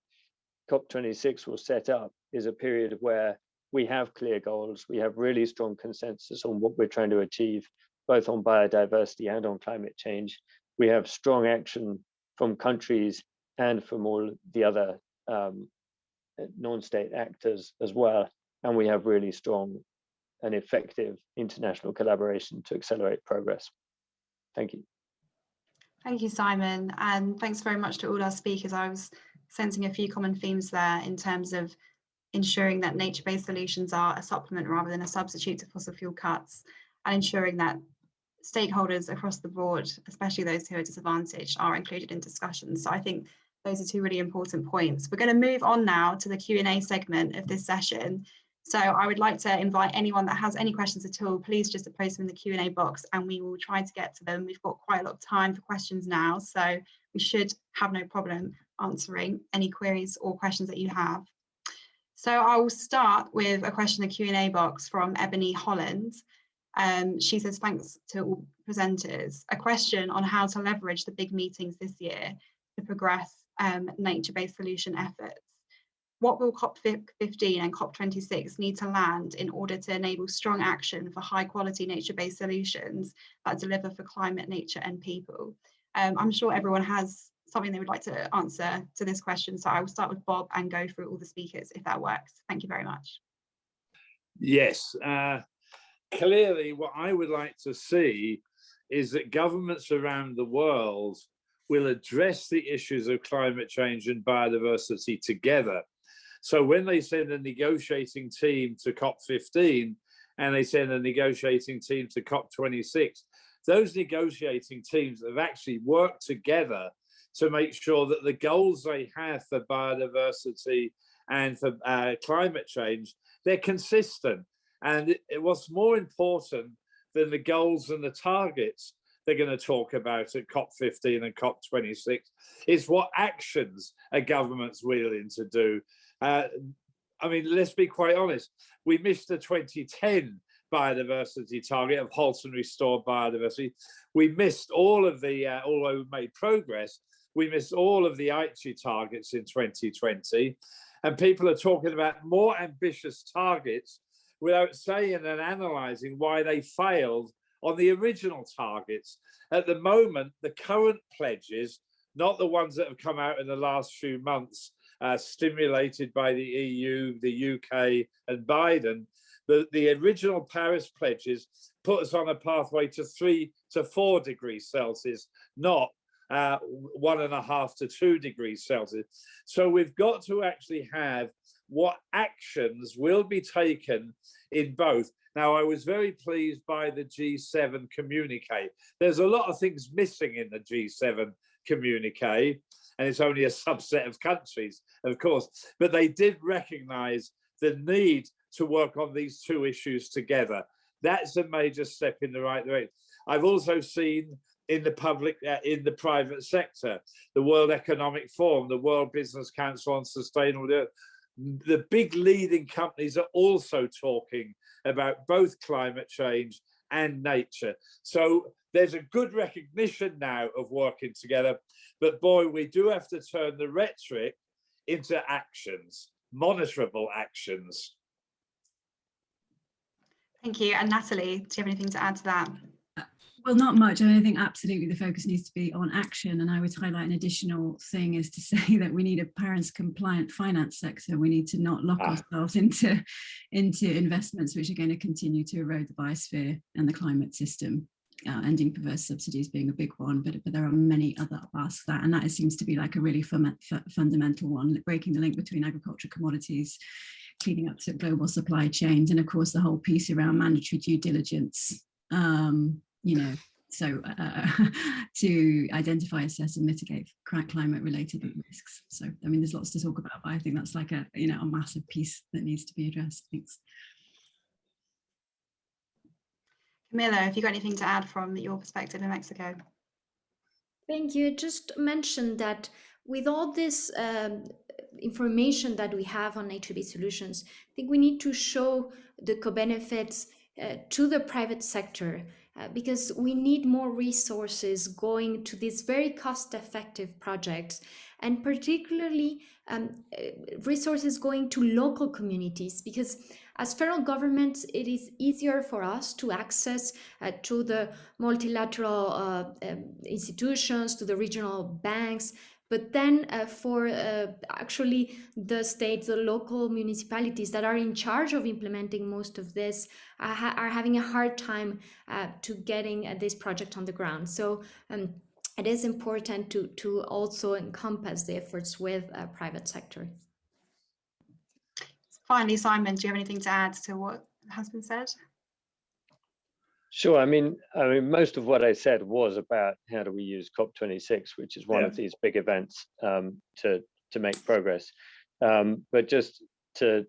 COP26 will set up is a period where we have clear goals, we have really strong consensus on what we're trying to achieve, both on biodiversity and on climate change. We have strong action from countries and from all the other um, non-state actors as well. And we have really strong and effective international collaboration to accelerate progress. Thank you. Thank you, Simon. And thanks very much to all our speakers. I was sensing a few common themes there in terms of ensuring that nature-based solutions are a supplement rather than a substitute to fossil fuel cuts and ensuring that stakeholders across the board, especially those who are disadvantaged, are included in discussions. So I think those are two really important points. We're going to move on now to the Q&A segment of this session. So I would like to invite anyone that has any questions at all, please just post them in the Q&A box and we will try to get to them. We've got quite a lot of time for questions now, so we should have no problem answering any queries or questions that you have. So I will start with a question in the Q&A box from Ebony Holland. Um, she says, thanks to all presenters. A question on how to leverage the big meetings this year to progress um, nature-based solution efforts. What will COP15 and COP26 need to land in order to enable strong action for high quality nature-based solutions that deliver for climate, nature and people? Um, I'm sure everyone has something they would like to answer to this question. So I will start with Bob and go through all the speakers if that works. Thank you very much. Yes, uh, clearly what I would like to see is that governments around the world will address the issues of climate change and biodiversity together. So when they send a negotiating team to COP15 and they send a negotiating team to COP26, those negotiating teams have actually worked together to make sure that the goals they have for biodiversity and for uh, climate change, they're consistent. And it, what's more important than the goals and the targets they're going to talk about at COP15 and COP26 is what actions a government's willing to do. Uh, I mean, let's be quite honest, we missed the 2010 biodiversity target of halt and restore biodiversity. We missed all of the, uh, although we made progress, we missed all of the Aichi targets in 2020. And people are talking about more ambitious targets without saying and analysing why they failed on the original targets. At the moment, the current pledges, not the ones that have come out in the last few months, uh, stimulated by the EU, the UK and Biden, the, the original Paris pledges put us on a pathway to three to four degrees Celsius, not uh, one and a half to two degrees Celsius. So we've got to actually have what actions will be taken in both. Now, I was very pleased by the G7 communique. There's a lot of things missing in the G7 communique, and it's only a subset of countries, of course, but they did recognize the need to work on these two issues together. That's a major step in the right direction. I've also seen in the public, uh, in the private sector, the World Economic Forum, the World Business Council on Sustainable, the big leading companies are also talking about both climate change and nature. So there's a good recognition now of working together, but boy, we do have to turn the rhetoric into actions, monitorable actions. Thank you. And Natalie, do you have anything to add to that? Well, not much. I think absolutely the focus needs to be on action. And I would highlight an additional thing is to say that we need a Paris compliant finance sector. We need to not lock ah. ourselves into, into investments which are going to continue to erode the biosphere and the climate system. Uh, ending perverse subsidies being a big one, but, but there are many other parts that, and that seems to be like a really fundamental one, breaking the link between agriculture commodities, cleaning up to global supply chains, and of course the whole piece around mandatory due diligence um, you know, so uh, to identify, assess and mitigate climate related risks. So, I mean, there's lots to talk about, but I think that's like a, you know, a massive piece that needs to be addressed. Thanks. Camilla, have you got anything to add from your perspective in Mexico? Thank you. Just mentioned that with all this um, information that we have on nature-based solutions, I think we need to show the co-benefits uh, to the private sector uh, because we need more resources going to these very cost-effective projects and particularly um, uh, resources going to local communities because as federal governments it is easier for us to access uh, to the multilateral uh, um, institutions to the regional banks but then uh, for uh, actually the states, the local municipalities that are in charge of implementing most of this uh, ha are having a hard time uh, to getting uh, this project on the ground. So um, it is important to, to also encompass the efforts with uh, private sector. Finally, Simon, do you have anything to add to what has been said? Sure. I mean, I mean, most of what I said was about how do we use COP26, which is one yeah. of these big events um, to to make progress. Um, but just to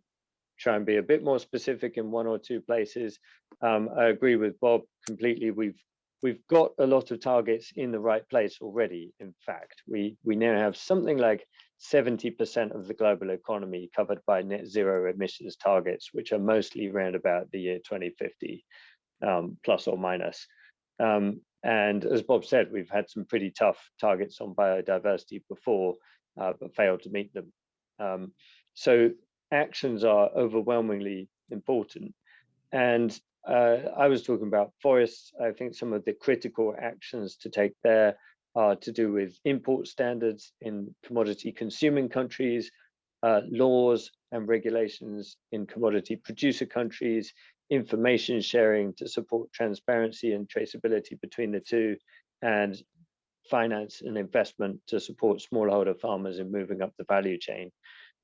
try and be a bit more specific in one or two places, um, I agree with Bob completely. We've we've got a lot of targets in the right place already. In fact, we we now have something like 70% of the global economy covered by net zero emissions targets, which are mostly around about the year 2050 um, plus or minus. Um, and as Bob said, we've had some pretty tough targets on biodiversity before, uh, but failed to meet them. Um, so actions are overwhelmingly important. And uh, I was talking about forests. I think some of the critical actions to take there are to do with import standards in commodity consuming countries, uh, laws and regulations in commodity producer countries, information sharing to support transparency and traceability between the two, and finance and investment to support smallholder farmers in moving up the value chain.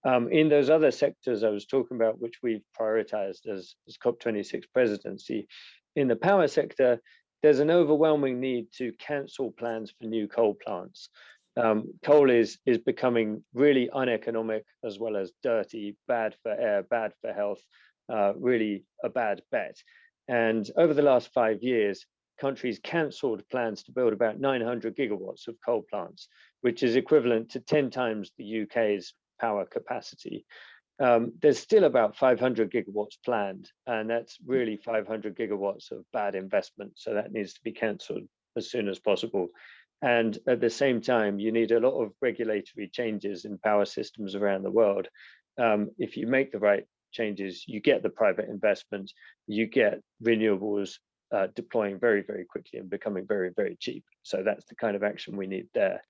Um, in those other sectors I was talking about, which we've prioritized as, as COP26 presidency, in the power sector, there's an overwhelming need to cancel plans for new coal plants. Um, coal is, is becoming really uneconomic as well as dirty, bad for air, bad for health, uh, really a bad bet. And over the last five years, countries cancelled plans to build about 900 gigawatts of coal plants, which is equivalent to 10 times the UK's power capacity. Um, there's still about 500 gigawatts planned, and that's really 500 gigawatts of bad investment. So that needs to be cancelled as soon as possible. And at the same time, you need a lot of regulatory changes in power systems around the world. Um, if you make the right changes, you get the private investment, you get renewables uh, deploying very, very quickly and becoming very, very cheap. So that's the kind of action we need there.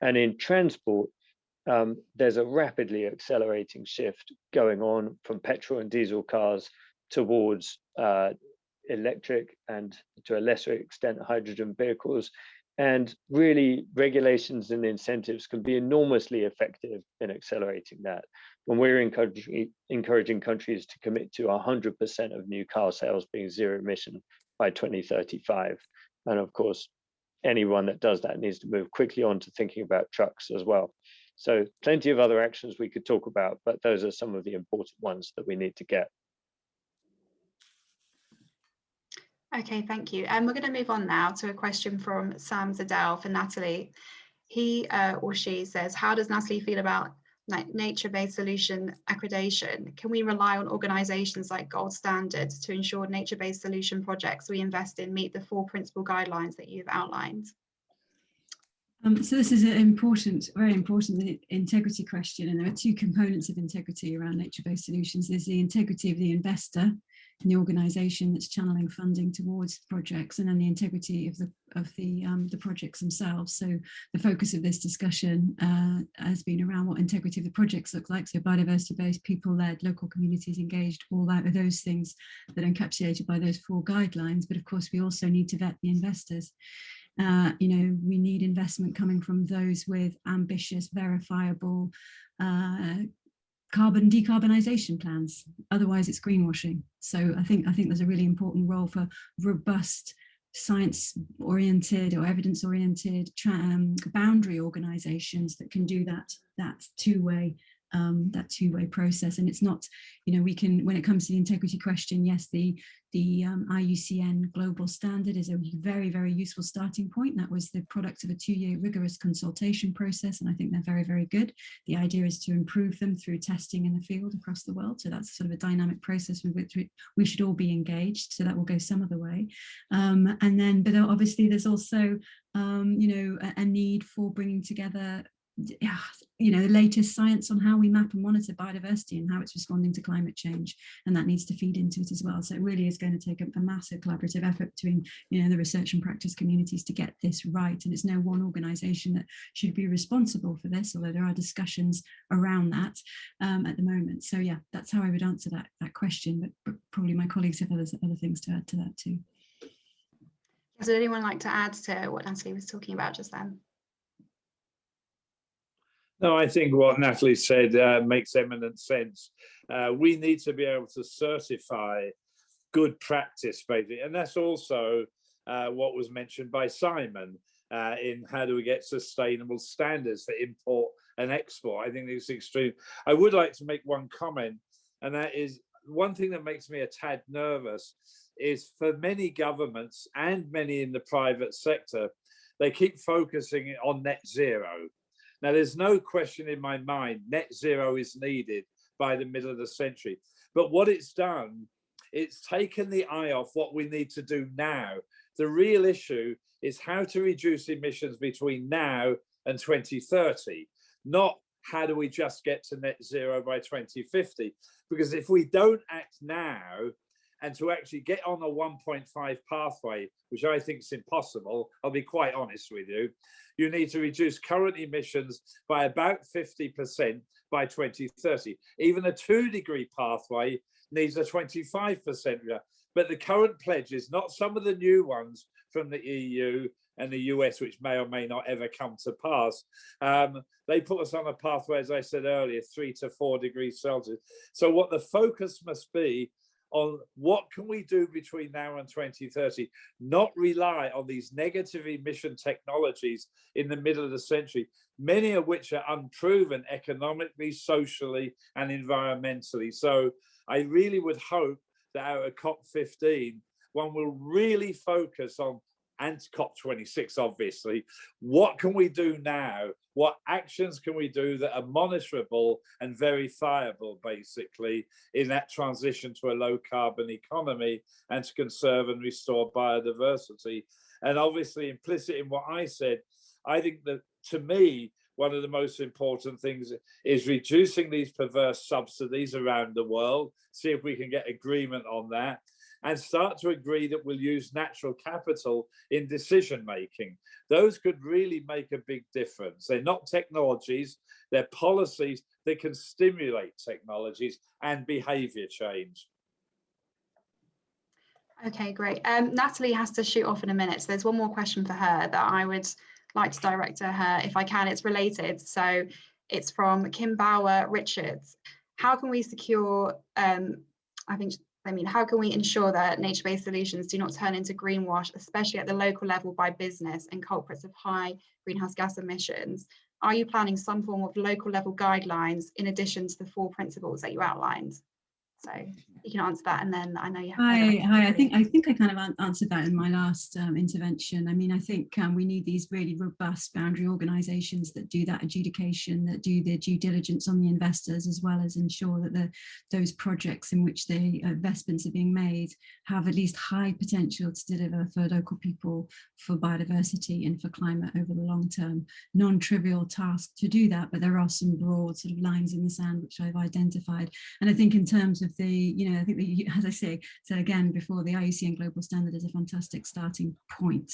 And in transport, um, there's a rapidly accelerating shift going on from petrol and diesel cars towards uh, electric and to a lesser extent hydrogen vehicles and really regulations and incentives can be enormously effective in accelerating that when we're encouraging, encouraging countries to commit to 100% of new car sales being zero emission by 2035. And of course, anyone that does that needs to move quickly on to thinking about trucks as well. So plenty of other actions we could talk about, but those are some of the important ones that we need to get. Okay, thank you. And we're going to move on now to a question from Sam Zadell for Natalie. He uh, or she says, how does Natalie feel about nature-based solution accreditation? Can we rely on organisations like Gold Standards to ensure nature-based solution projects we invest in meet the four principal guidelines that you've outlined? Um, so this is an important, very important integrity question, and there are two components of integrity around nature-based solutions. There's the integrity of the investor in the organisation that's channeling funding towards projects, and then the integrity of the of the um, the projects themselves. So the focus of this discussion uh, has been around what integrity of the projects look like. So biodiversity-based, people-led, local communities engaged, all that are those things that are encapsulated by those four guidelines. But of course, we also need to vet the investors. Uh, you know, we need investment coming from those with ambitious, verifiable uh, carbon decarbonisation plans. Otherwise, it's greenwashing. So I think I think there's a really important role for robust science-oriented or evidence-oriented um, boundary organisations that can do that that two-way um, that two-way process. And it's not, you know, we can, when it comes to the integrity question, yes, the, the um, IUCN global standard is a very, very useful starting point. That was the product of a two-year rigorous consultation process, and I think they're very, very good. The idea is to improve them through testing in the field across the world. So that's sort of a dynamic process with which we should all be engaged. So that will go some other way. Um, and then, but obviously there's also, um, you know, a, a need for bringing together you know, the latest science on how we map and monitor biodiversity and how it's responding to climate change. And that needs to feed into it as well. So it really is going to take a, a, massive collaborative effort between, you know, the research and practice communities to get this right. And it's no one organization that should be responsible for this, although there are discussions around that um, at the moment. So yeah, that's how I would answer that, that question, but, but probably my colleagues have other, other things to add to that too. Does anyone like to add to what Natalie was talking about just then? No, I think what Natalie said uh, makes eminent sense. Uh, we need to be able to certify good practice, basically, and that's also uh, what was mentioned by Simon uh, in how do we get sustainable standards for import and export. I think it's extreme. I would like to make one comment, and that is one thing that makes me a tad nervous is for many governments and many in the private sector, they keep focusing on net zero now, there's no question in my mind net zero is needed by the middle of the century. But what it's done, it's taken the eye off what we need to do now. The real issue is how to reduce emissions between now and 2030, not how do we just get to net zero by 2050? Because if we don't act now, and to actually get on a 1.5 pathway, which I think is impossible, I'll be quite honest with you, you need to reduce current emissions by about 50% by 2030. Even a two degree pathway needs a 25% but the current pledges, not some of the new ones from the EU and the US, which may or may not ever come to pass. Um, they put us on a pathway, as I said earlier, three to four degrees Celsius. So what the focus must be on what can we do between now and 2030, not rely on these negative emission technologies in the middle of the century, many of which are unproven economically, socially, and environmentally. So I really would hope that out of COP15, one will really focus on and COP26, obviously. What can we do now? What actions can we do that are monitorable and verifiable, basically, in that transition to a low carbon economy and to conserve and restore biodiversity? And obviously, implicit in what I said, I think that to me, one of the most important things is reducing these perverse subsidies around the world, see if we can get agreement on that and start to agree that we'll use natural capital in decision making. Those could really make a big difference. They're not technologies, they're policies that can stimulate technologies and behavior change. Okay, great. Um, Natalie has to shoot off in a minute, so there's one more question for her that I would like to direct to her if I can. It's related. So it's from Kim Bauer Richards. How can we secure, um, I think I mean, how can we ensure that nature-based solutions do not turn into greenwash, especially at the local level by business and culprits of high greenhouse gas emissions? Are you planning some form of local level guidelines in addition to the four principles that you outlined? So you can answer that and then I know you have. Hi, hi. I think I think I kind of an answered that in my last um, intervention. I mean, I think um, we need these really robust boundary organisations that do that adjudication, that do the due diligence on the investors, as well as ensure that the those projects in which the investments are being made have at least high potential to deliver for local people, for biodiversity, and for climate over the long term. Non-trivial task to do that, but there are some broad sort of lines in the sand which I've identified. And I think in terms of the, you know, I think that, as I say, so again, before the IUCN Global Standard is a fantastic starting point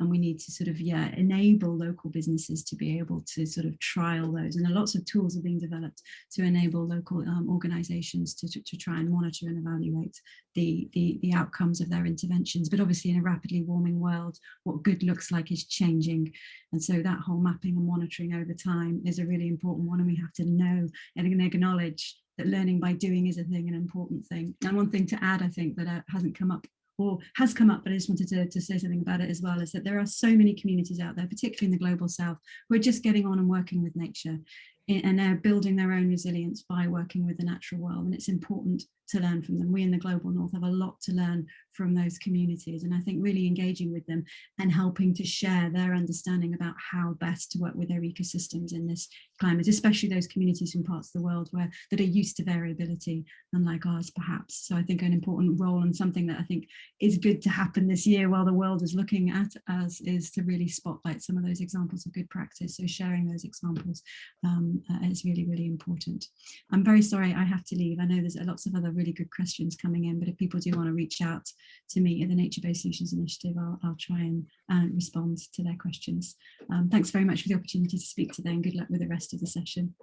and we need to sort of, yeah, enable local businesses to be able to sort of trial those. And lots of tools are being developed to enable local um, organizations to, to, to, try and monitor and evaluate the, the, the outcomes of their interventions. But obviously in a rapidly warming world, what good looks like is changing. And so that whole mapping and monitoring over time is a really important one. And we have to know and acknowledge that learning by doing is a thing, an important thing. And one thing to add, I think, that uh, hasn't come up or has come up, but I just wanted to, to say something about it as well, is that there are so many communities out there, particularly in the global south, who are just getting on and working with nature and they're building their own resilience by working with the natural world. And it's important to learn from them. We in the global north have a lot to learn from those communities. And I think really engaging with them and helping to share their understanding about how best to work with their ecosystems in this climate, especially those communities from parts of the world where that are used to variability, unlike ours perhaps. So I think an important role and something that I think is good to happen this year while the world is looking at us is to really spotlight some of those examples of good practice. So sharing those examples um, uh, is really, really important. I'm very sorry I have to leave. I know there's lots of other really good questions coming in, but if people do want to reach out to me at the Nature-Based Solutions Initiative, I'll, I'll try and uh, respond to their questions. Um, thanks very much for the opportunity to speak today and good luck with the rest of the session.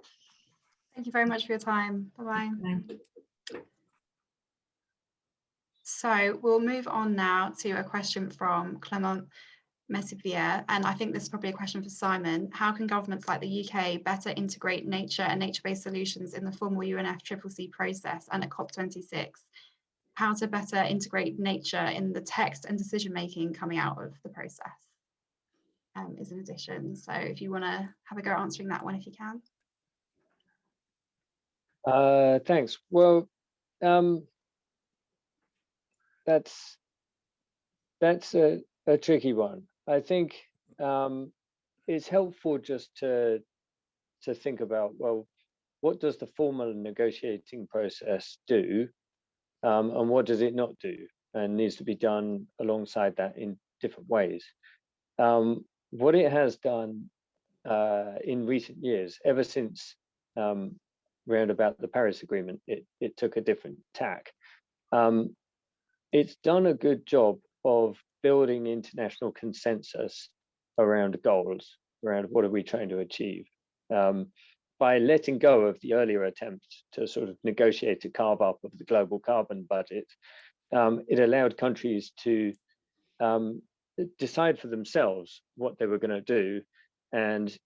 Thank you very much for your time. Bye-bye. Bye. So we'll move on now to a question from Clement Messivier, and I think this is probably a question for Simon. How can governments like the UK better integrate nature and nature-based solutions in the formal UNFCCC process and at COP26? How to better integrate nature in the text and decision-making coming out of the process um, is an addition. So if you want to have a go answering that one, if you can. Uh, thanks. Well, um, that's that's a, a tricky one. I think um, it's helpful just to to think about well, what does the formal negotiating process do, um, and what does it not do, and needs to be done alongside that in different ways. Um, what it has done uh, in recent years, ever since um, round about the Paris Agreement, it it took a different tack. Um, it's done a good job of building international consensus around goals, around what are we trying to achieve. Um, by letting go of the earlier attempt to sort of negotiate a carve up of the global carbon budget, um, it allowed countries to um, decide for themselves what they were going to do and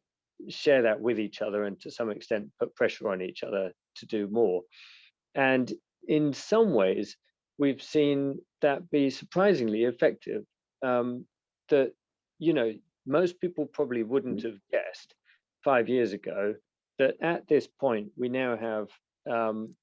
share that with each other and to some extent put pressure on each other to do more. And in some ways, we've seen that be surprisingly effective. Um, that, you know, most people probably wouldn't have guessed five years ago that at this point we now have, um,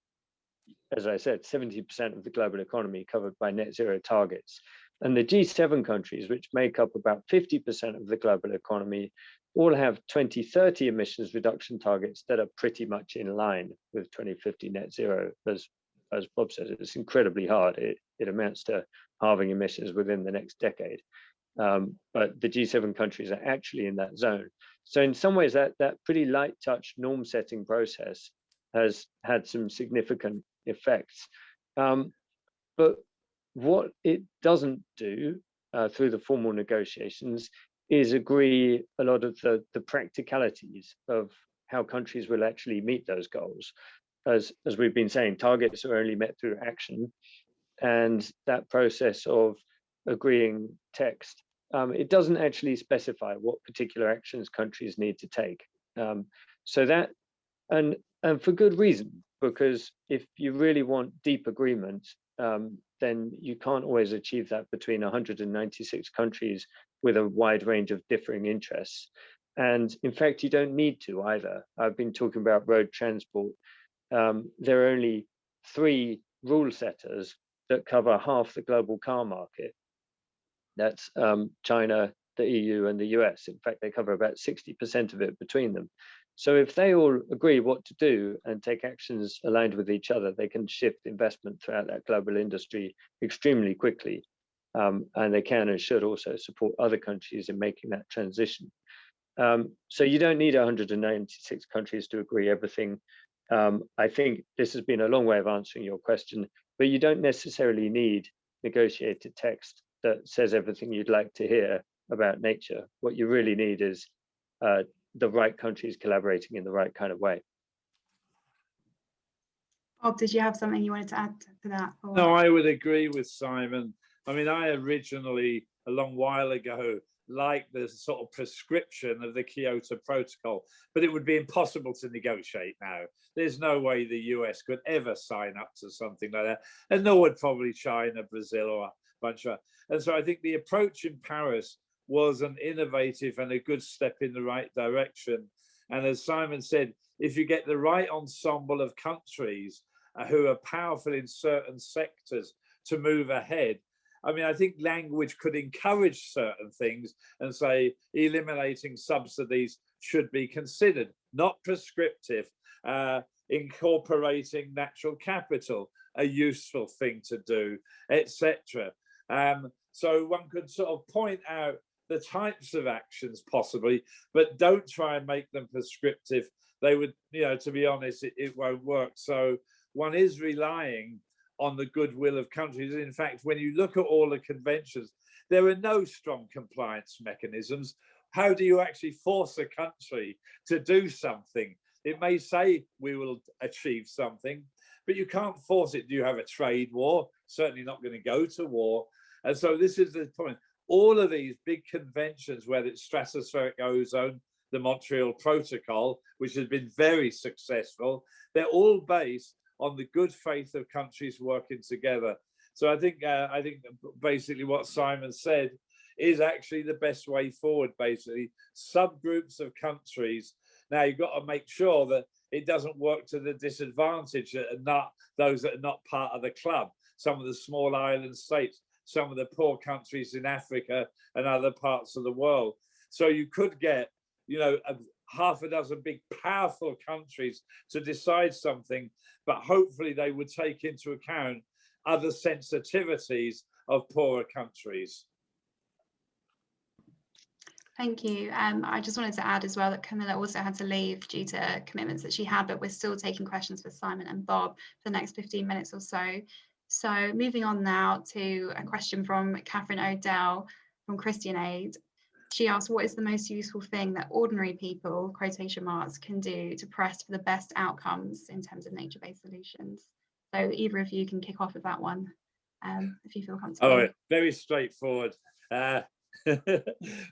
as I said, 70% of the global economy covered by net zero targets. And the G7 countries, which make up about 50% of the global economy, all have 2030 emissions reduction targets that are pretty much in line with 2050 net zero, as as Bob says, it's incredibly hard. It, it amounts to halving emissions within the next decade. Um, but the G7 countries are actually in that zone. So in some ways, that, that pretty light touch norm setting process has had some significant effects. Um, but what it doesn't do uh, through the formal negotiations is agree a lot of the, the practicalities of how countries will actually meet those goals as, as we've been saying, targets are only met through action. And that process of agreeing text, um, it doesn't actually specify what particular actions countries need to take. Um, so that, and, and for good reason, because if you really want deep agreement, um, then you can't always achieve that between 196 countries with a wide range of differing interests. And in fact, you don't need to either. I've been talking about road transport. Um, there are only three rule setters that cover half the global car market. That's um, China, the EU and the US. In fact, they cover about 60% of it between them. So if they all agree what to do and take actions aligned with each other, they can shift investment throughout that global industry extremely quickly. Um, and they can and should also support other countries in making that transition. Um, so you don't need 196 countries to agree everything. Um, I think this has been a long way of answering your question, but you don't necessarily need negotiated text that says everything you'd like to hear about nature. What you really need is uh, the right countries collaborating in the right kind of way. Bob, did you have something you wanted to add to that? or- No, I would agree with Simon. I mean, I originally, a long while ago, liked the sort of prescription of the Kyoto Protocol, but it would be impossible to negotiate now. There's no way the US could ever sign up to something like that, and nor would probably China, Brazil, or a bunch of. And so I think the approach in Paris was an innovative and a good step in the right direction. And as Simon said, if you get the right ensemble of countries uh, who are powerful in certain sectors to move ahead, I mean, I think language could encourage certain things and say eliminating subsidies should be considered, not prescriptive. Uh, incorporating natural capital, a useful thing to do, etc. Um, so one could sort of point out the types of actions possibly, but don't try and make them prescriptive. They would, you know, to be honest, it, it won't work. So one is relying on the goodwill of countries. In fact, when you look at all the conventions, there are no strong compliance mechanisms. How do you actually force a country to do something? It may say we will achieve something, but you can't force it. Do you have a trade war? Certainly not going to go to war. And so this is the point. All of these big conventions, whether it's stratospheric ozone, the Montreal Protocol, which has been very successful, they're all based on the good faith of countries working together. So I think uh, I think basically what Simon said is actually the best way forward. Basically, subgroups of countries. Now you've got to make sure that it doesn't work to the disadvantage and not those that are not part of the club. Some of the small island states, some of the poor countries in Africa and other parts of the world. So you could get, you know, a, half a dozen big powerful countries to decide something, but hopefully they would take into account other sensitivities of poorer countries. Thank you. Um, I just wanted to add as well that Camilla also had to leave due to commitments that she had, but we're still taking questions for Simon and Bob for the next 15 minutes or so. So moving on now to a question from Catherine Odell from Christian Aid. She asked, what is the most useful thing that ordinary people, quotation marks, can do to press for the best outcomes in terms of nature-based solutions? So either of you can kick off with that one, um, if you feel comfortable. Oh, very straightforward. Uh,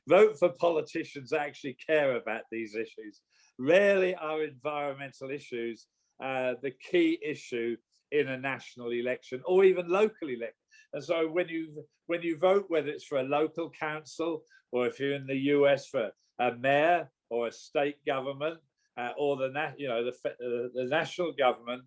vote for politicians that actually care about these issues. Rarely are environmental issues uh, the key issue in a national election or even local election. And so when you when you vote, whether it's for a local council or if you're in the US for a mayor or a state government uh, or the you know the uh, the national government,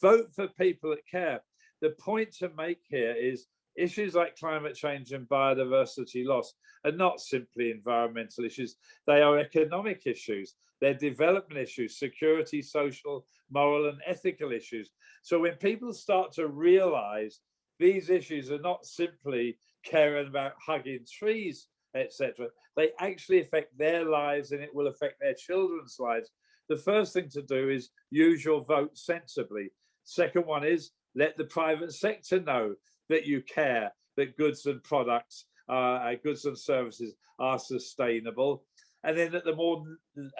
vote for people that care. The point to make here is issues like climate change and biodiversity loss are not simply environmental issues. They are economic issues. They're development issues, security, social, moral and ethical issues. So when people start to realize these issues are not simply caring about hugging trees, etc. They actually affect their lives and it will affect their children's lives. The first thing to do is use your vote sensibly. Second one is let the private sector know that you care, that goods and products, uh, goods and services are sustainable. And then at the more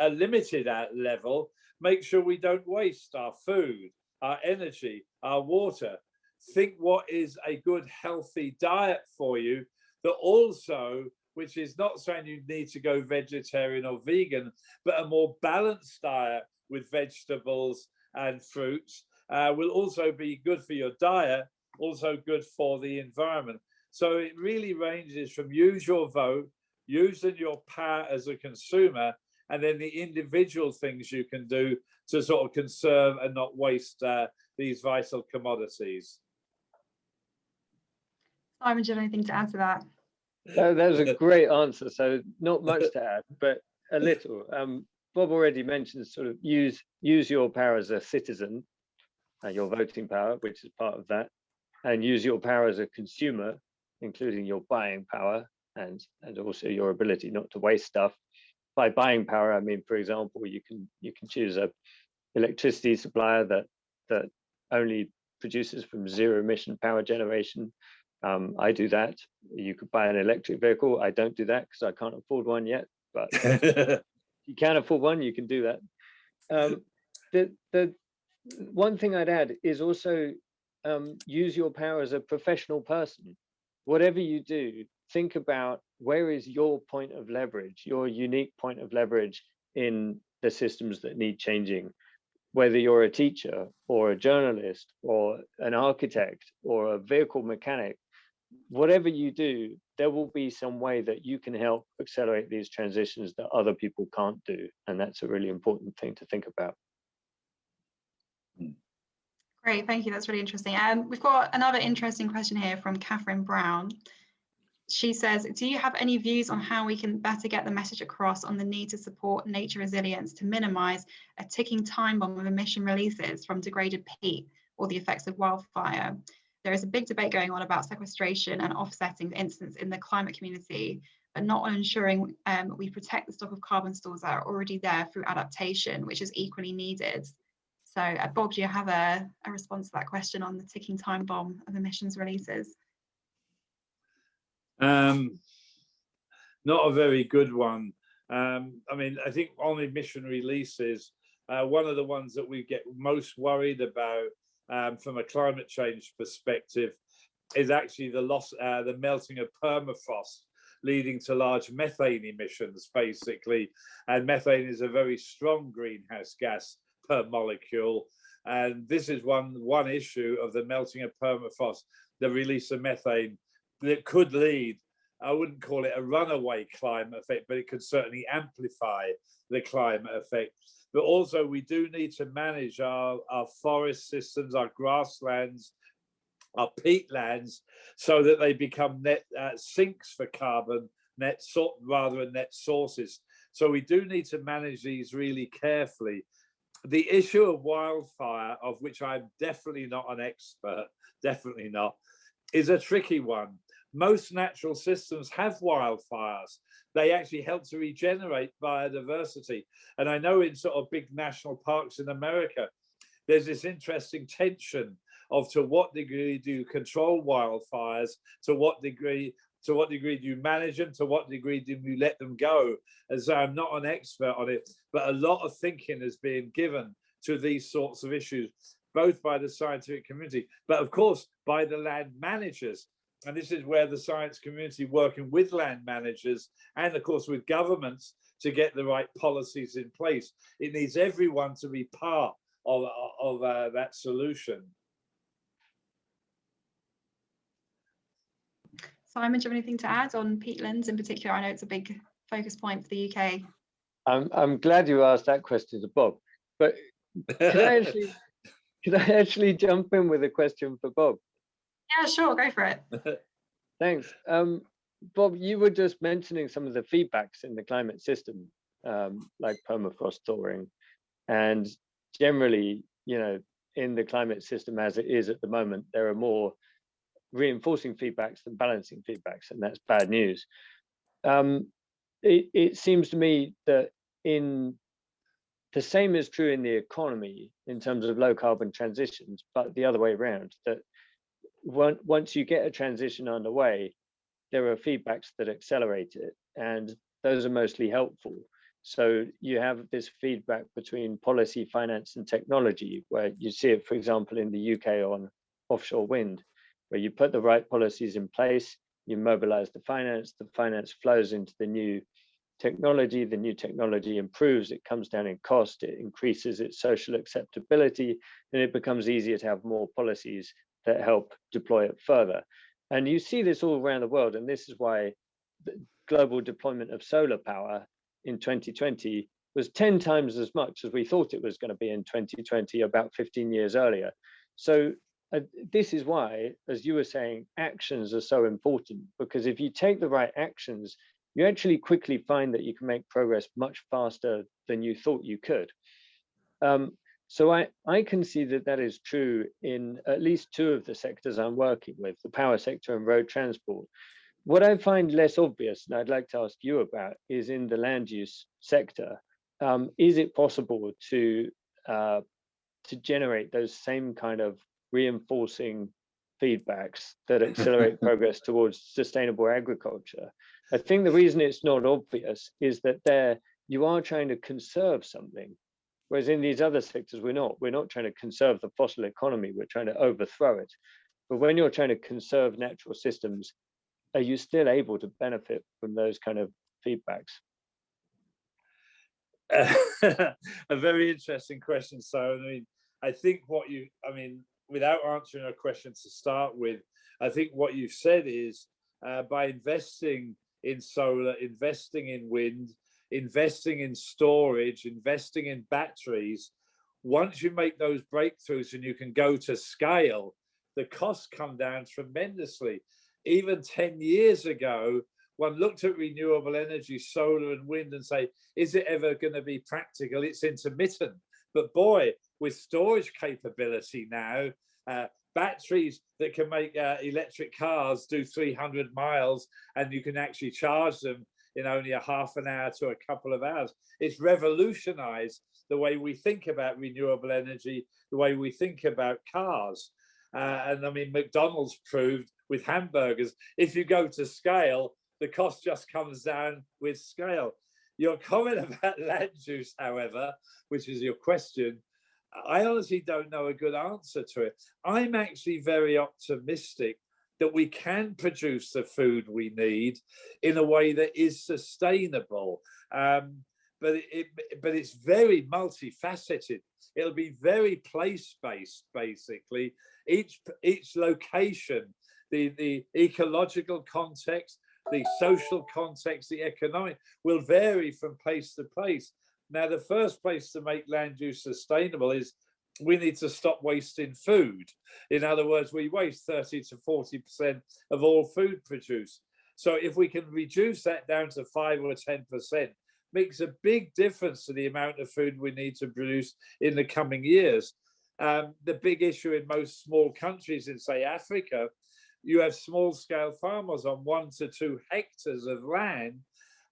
uh, limited level, make sure we don't waste our food, our energy, our water. Think what is a good, healthy diet for you that also, which is not saying you need to go vegetarian or vegan, but a more balanced diet with vegetables and fruits uh, will also be good for your diet also good for the environment. So it really ranges from use your vote, using your power as a consumer, and then the individual things you can do to sort of conserve and not waste uh, these vital commodities. Simon, do you have anything to add to that? That, that was a great answer. So not much to add, but a little. Um, Bob already mentioned sort of use use your power as a citizen, uh, your voting power, which is part of that, and use your power as a consumer, including your buying power and and also your ability not to waste stuff. By buying power, I mean, for example, you can you can choose a electricity supplier that that only produces from zero emission power generation. Um, I do that. You could buy an electric vehicle. I don't do that because I can't afford one yet. But if you can afford one, you can do that. Um, the the one thing I'd add is also um, use your power as a professional person. Whatever you do, think about where is your point of leverage, your unique point of leverage in the systems that need changing. Whether you're a teacher or a journalist or an architect or a vehicle mechanic, whatever you do, there will be some way that you can help accelerate these transitions that other people can't do. And that's a really important thing to think about. Great, thank you. That's really interesting. Um, we've got another interesting question here from Catherine Brown. She says, do you have any views on how we can better get the message across on the need to support nature resilience to minimise a ticking time bomb of emission releases from degraded peat or the effects of wildfire? There is a big debate going on about sequestration and offsetting, instance, in the climate community, but not on ensuring um, we protect the stock of carbon stores that are already there through adaptation, which is equally needed. So uh, Bob, do you have a, a response to that question on the ticking time bomb of emissions releases? Um, not a very good one. Um, I mean, I think on emission releases, uh, one of the ones that we get most worried about um, from a climate change perspective is actually the loss, uh, the melting of permafrost, leading to large methane emissions, basically. And methane is a very strong greenhouse gas per molecule. And this is one, one issue of the melting of permafrost, the release of methane that could lead, I wouldn't call it a runaway climate effect, but it could certainly amplify the climate effect. But also we do need to manage our, our forest systems, our grasslands, our peatlands, so that they become net uh, sinks for carbon, net rather than net sources. So we do need to manage these really carefully. The issue of wildfire, of which I'm definitely not an expert, definitely not, is a tricky one. Most natural systems have wildfires. They actually help to regenerate biodiversity. And I know in sort of big national parks in America, there's this interesting tension of to what degree do you control wildfires, to what degree to what degree do you manage them, to what degree do you let them go? As I'm not an expert on it, but a lot of thinking is being given to these sorts of issues, both by the scientific community, but of course by the land managers. And this is where the science community working with land managers and of course with governments to get the right policies in place. It needs everyone to be part of, of uh, that solution. Simon, do you have anything to add on peatlands in particular? I know it's a big focus point for the UK. I'm, I'm glad you asked that question to Bob, but can I actually, can I actually jump in with a question for Bob? Yeah, sure, go for it. Thanks. Um, Bob, you were just mentioning some of the feedbacks in the climate system, um, like permafrost thawing. And generally, you know, in the climate system as it is at the moment, there are more reinforcing feedbacks than balancing feedbacks, and that's bad news. Um, it, it seems to me that in the same is true in the economy in terms of low carbon transitions, but the other way around, that once you get a transition underway, there are feedbacks that accelerate it, and those are mostly helpful. So you have this feedback between policy, finance, and technology, where you see it, for example, in the UK on offshore wind, where you put the right policies in place, you mobilize the finance, the finance flows into the new technology, the new technology improves, it comes down in cost, it increases its social acceptability, and it becomes easier to have more policies that help deploy it further. And you see this all around the world, and this is why the global deployment of solar power in 2020 was 10 times as much as we thought it was going to be in 2020 about 15 years earlier. So uh, this is why, as you were saying, actions are so important because if you take the right actions, you actually quickly find that you can make progress much faster than you thought you could. Um, so I, I can see that that is true in at least two of the sectors I'm working with, the power sector and road transport. What I find less obvious, and I'd like to ask you about, is in the land use sector. Um, is it possible to uh, to generate those same kind of reinforcing feedbacks that accelerate progress towards sustainable agriculture? I think the reason it's not obvious is that there you are trying to conserve something Whereas in these other sectors, we're not. We're not trying to conserve the fossil economy, we're trying to overthrow it. But when you're trying to conserve natural systems, are you still able to benefit from those kind of feedbacks? a very interesting question. So, I mean, I think what you, I mean, without answering a question to start with, I think what you've said is uh, by investing in solar, investing in wind, investing in storage, investing in batteries, once you make those breakthroughs and you can go to scale, the costs come down tremendously. Even 10 years ago, one looked at renewable energy, solar and wind and say, is it ever going to be practical? It's intermittent. But boy, with storage capability now, uh, batteries that can make uh, electric cars do 300 miles and you can actually charge them in only a half an hour to a couple of hours. It's revolutionized the way we think about renewable energy, the way we think about cars. Uh, and I mean, McDonald's proved with hamburgers, if you go to scale, the cost just comes down with scale. Your comment about land use, however, which is your question, I honestly don't know a good answer to it. I'm actually very optimistic that we can produce the food we need in a way that is sustainable. Um, but it, but it's very multifaceted. It'll be very place-based, basically. Each each location, the the ecological context, the social context, the economic will vary from place to place. Now, the first place to make land use sustainable is we need to stop wasting food. In other words, we waste 30 to 40% of all food produced. So if we can reduce that down to five or 10%, makes a big difference to the amount of food we need to produce in the coming years. Um, the big issue in most small countries in say Africa, you have small scale farmers on one to two hectares of land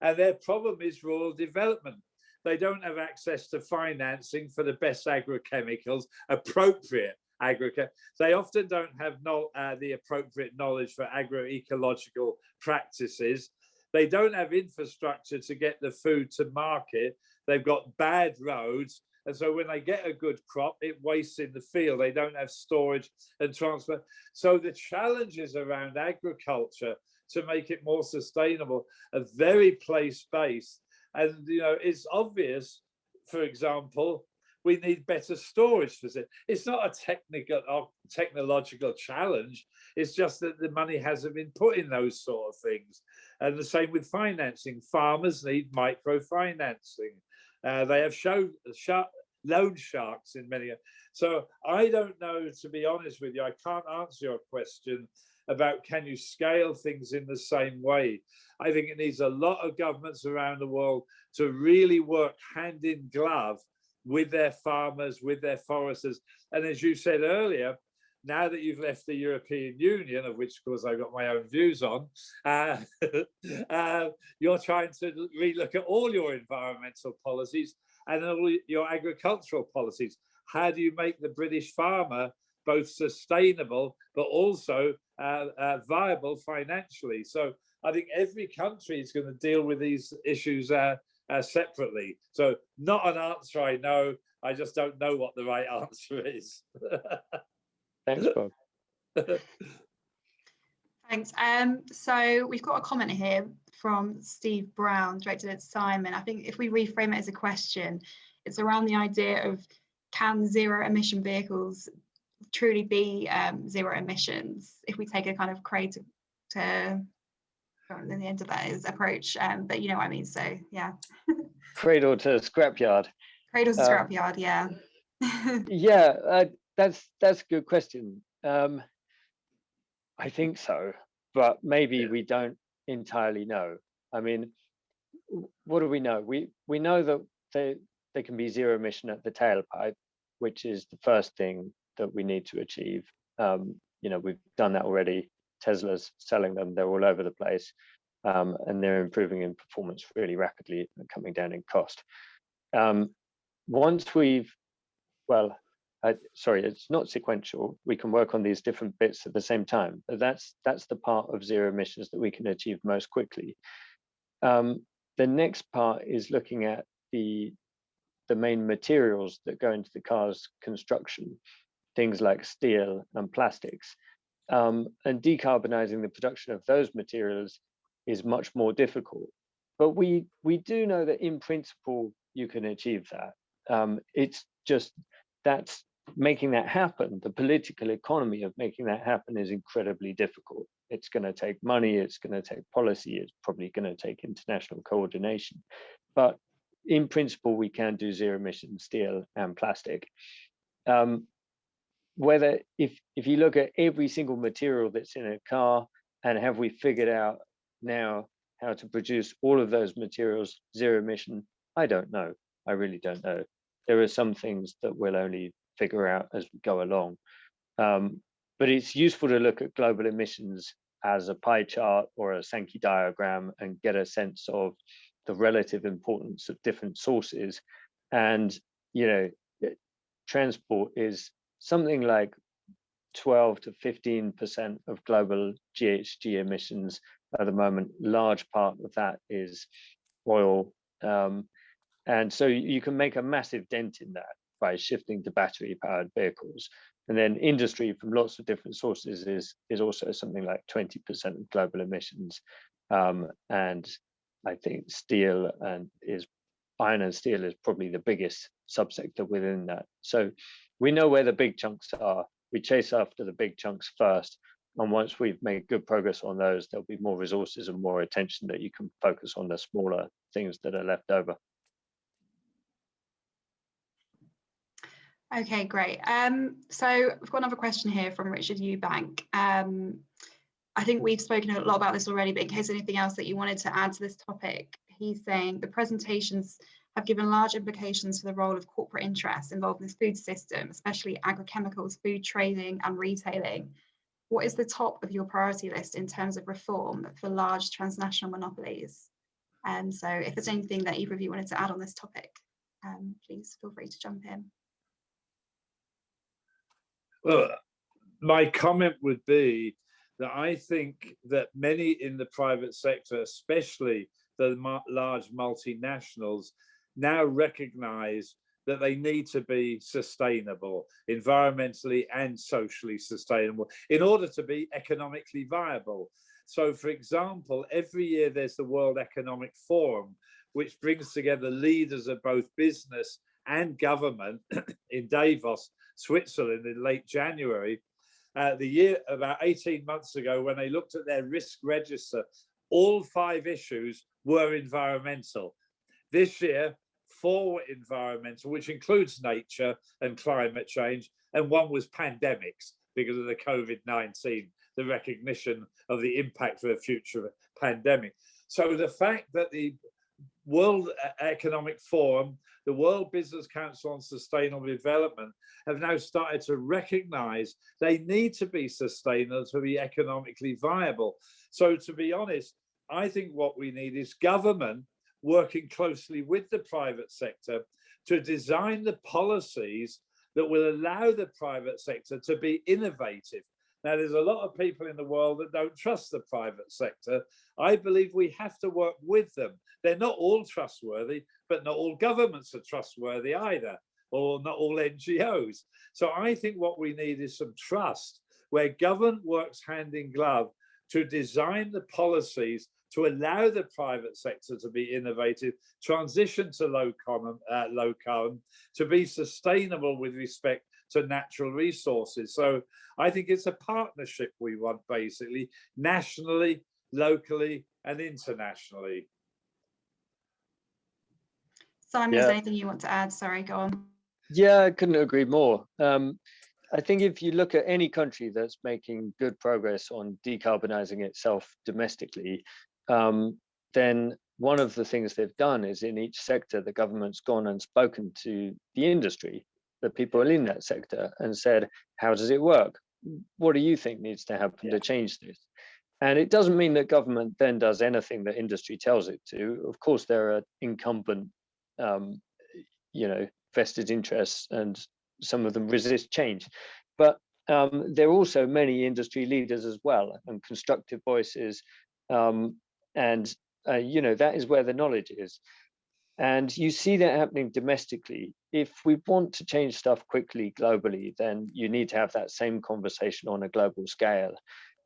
and their problem is rural development they don't have access to financing for the best agrochemicals, appropriate agrochemicals. They often don't have uh, the appropriate knowledge for agroecological practices. They don't have infrastructure to get the food to market. They've got bad roads. And so when they get a good crop, it wastes in the field. They don't have storage and transport. So the challenges around agriculture to make it more sustainable are very place-based and you know, it's obvious, for example, we need better storage for it. It's not a technical or technological challenge. It's just that the money hasn't been put in those sort of things. And the same with financing. Farmers need microfinancing. Uh, they have show, shark, loan sharks in many. So I don't know, to be honest with you, I can't answer your question about can you scale things in the same way. I think it needs a lot of governments around the world to really work hand in glove with their farmers, with their foresters. And as you said earlier, now that you've left the European Union, of which, of course, I've got my own views on, uh, uh, you're trying to relook at all your environmental policies and all your agricultural policies. How do you make the British farmer both sustainable but also uh, uh, viable financially. So I think every country is going to deal with these issues uh, uh, separately. So not an answer I know. I just don't know what the right answer is. Thanks, Bob. Thanks. Um, so we've got a comment here from Steve Brown, directed at Simon. I think if we reframe it as a question, it's around the idea of can zero emission vehicles truly be um, zero emissions if we take a kind of cradle to at the end of that is approach um, but you know what I mean so yeah Cradle to scrapyard. cradle to Uh, scrapyard yeah Yeah, uh, that's that's a good question. Um, I think so, but maybe Yeah. we don't entirely know. I mean, what do we know? We we know that they they can be zero emission at the tailpipe, which is the first thing that we need to achieve. Um, you know, we've done that already. Tesla's selling them; they're all over the place, um, and they're improving in performance really rapidly and coming down in cost. Um, once we've well, uh, sorry, it's not sequential. We can work on these different bits at the same time, but that's that's the part of zero emissions that we can achieve most quickly. Um, the next part is looking at the the main materials that go into the car's construction, things like steel and plastics, um, and decarbonizing the production of those materials is much more difficult. But we we do know that in principle you can achieve that. Um, it's just that's making that happen. The political economy of making that happen is incredibly difficult. It's going to take money, it's going to take policy, it's probably going to take international coordination. But in principle, we can do zero emission steel and plastic. Um, whether if if you look at every single material that's in a car and have we figured out now how to produce all of those materials zero emission, I don't know. I really don't know there are some things that we'll only figure out as we go along. Um, but it's useful to look at global emissions as a pie chart or a Sankey diagram and get a sense of the relative importance of different sources. And, you know, transport is something like 12 to 15% of global GHG emissions at the moment. Large part of that is oil. Um, and so you can make a massive dent in that by shifting to battery powered vehicles. And then industry from lots of different sources is, is also something like 20% of global emissions. Um, and I think steel and is iron and steel is probably the biggest subsector within that. So we know where the big chunks are. We chase after the big chunks first. And once we've made good progress on those, there'll be more resources and more attention that you can focus on the smaller things that are left over. Okay, great. Um, so we've got another question here from Richard Eubank. Um, I think we've spoken a lot about this already, but in case anything else that you wanted to add to this topic, he's saying the presentations have given large implications for the role of corporate interests involved in the food system, especially agrochemicals, food trading and retailing. What is the top of your priority list in terms of reform for large transnational monopolies? And um, so if there's anything that either of you wanted to add on this topic, um, please feel free to jump in. Well, my comment would be that I think that many in the private sector, especially the large multinationals, now recognize that they need to be sustainable, environmentally and socially sustainable, in order to be economically viable. So, for example, every year there's the World Economic Forum, which brings together leaders of both business and government in Davos Switzerland in late January. Uh, the year about 18 months ago, when they looked at their risk register, all five issues were environmental. This year, were environmental, which includes nature and climate change, and one was pandemics because of the COVID-19, the recognition of the impact of a future pandemic. So the fact that the World Economic Forum, the World Business Council on Sustainable Development have now started to recognize they need to be sustainable to be economically viable. So to be honest, I think what we need is government working closely with the private sector to design the policies that will allow the private sector to be innovative. Now, there's a lot of people in the world that don't trust the private sector. I believe we have to work with them. They're not all trustworthy, but not all governments are trustworthy either, or not all NGOs. So I think what we need is some trust where government works hand in glove to design the policies to allow the private sector to be innovative, transition to low carbon, uh, low carbon, to be sustainable with respect to natural resources. So I think it's a partnership we want basically, nationally, locally and internationally. Simon, Yeah. is there anything you want to add? Sorry, go on. Yeah, I couldn't agree more. Um, I think if you look at any country that's making good progress on decarbonizing itself domestically, um, then one of the things they've done is in each sector, the government's gone and spoken to the industry, the people in that sector, and said, how does it work? What do you think needs to happen Yeah. to change this? And it doesn't mean that government then does anything that industry tells it to. Of course, there are incumbent, um, you know, vested interests and some of them resist change. But um, there are also many industry leaders as well and constructive voices. Um, and, uh, you know, that is where the knowledge is. And you see that happening domestically. If we want to change stuff quickly globally, then you need to have that same conversation on a global scale.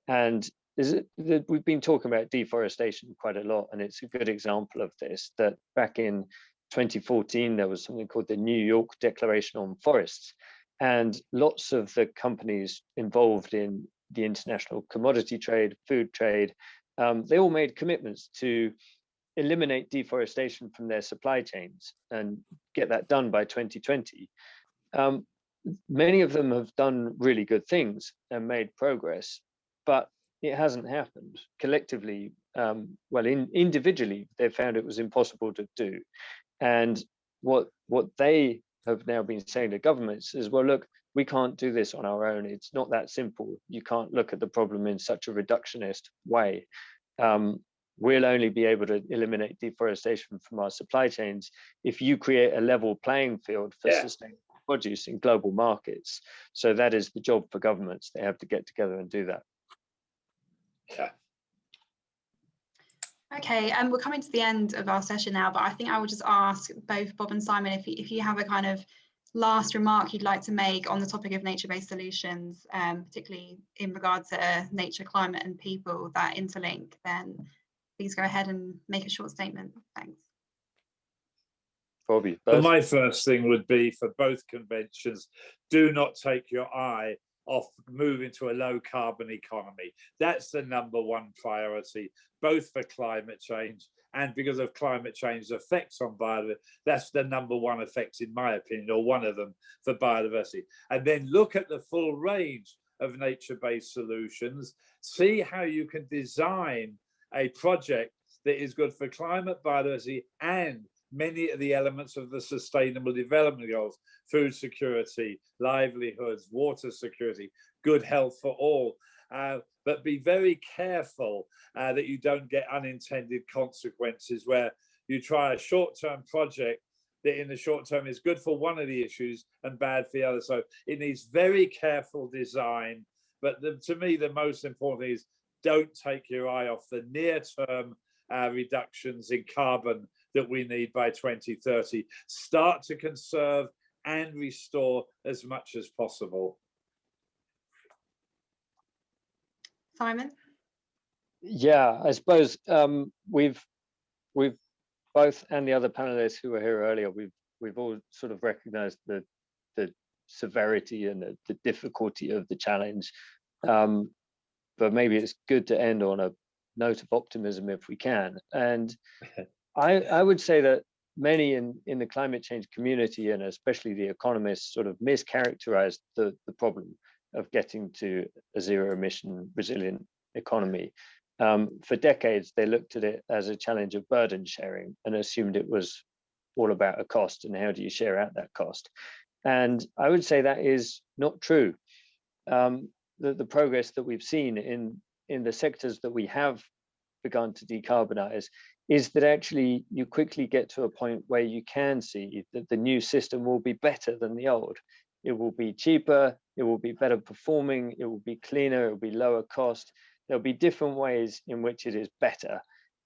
And it we've been talking about deforestation quite a lot, and it's a good example of this. That back in 2014, there was something called the New York Declaration on Forests, and lots of the companies involved in the international commodity trade, food trade, um, they all made commitments to eliminate deforestation from their supply chains and get that done by 2020. Um, many of them have done really good things and made progress, but it hasn't happened collectively. Um, well, in, individually, they found it was impossible to do. And what what they have now been saying to governments is, well, look, we can't do this on our own. It's not that simple. You can't look at the problem in such a reductionist way. Um, we'll only be able to eliminate deforestation from our supply chains if you create a level playing field for Yeah. sustainable produce in global markets. So that is the job for governments. They have to get together and do that. Yeah. Okay, and we're coming to the end of our session now, but I think I will just ask both Bob and Simon if, you- if you have a kind of last remark you'd like to make on the topic of nature-based solutions, um, particularly in regard to nature, climate and people that interlink, then please go ahead and make a short statement. Thanks. Bobby, But both? my first thing would be for both conventions, do not take your eye off moving to a low carbon economy. That's the number one priority, both for climate change and because of climate change's effects on biodiversity. That's the number one effect, in my opinion, or one of them for biodiversity. And then look at the full range of nature-based solutions, see how you can design a project that is good for climate, biodiversity, and many of the elements of the sustainable development goals, food security, livelihoods, water security, good health for all. Uh, but be very careful uh, that you don't get unintended consequences where you try a short-term project that in the short term is good for one of the issues and bad for the other. So it needs very careful design. But the, to me, the most important is don't take your eye off the near-term uh, reductions in carbon that we need by 2030. Start to conserve and restore as much as possible. Simon? Yeah, I suppose um, we've we've both and the other panelists who were here earlier, we've we've all sort of recognized the the severity and the, the difficulty of the challenge. Um, but maybe it's good to end on a note of optimism if we can. And I I would say that many in in the climate change community and especially the economists sort of mischaracterized the the problem of getting to a zero emission resilient economy. Um, for decades, they looked at it as a challenge of burden sharing and assumed it was all about a cost and how do you share out that cost. And I would say that is not true. Um, the, the progress that we've seen in, in the sectors that we have begun to decarbonize is that actually you quickly get to a point where you can see that the new system will be better than the old. It will be cheaper, it will be better performing, it will be cleaner, it will be lower cost. There'll be different ways in which it is better.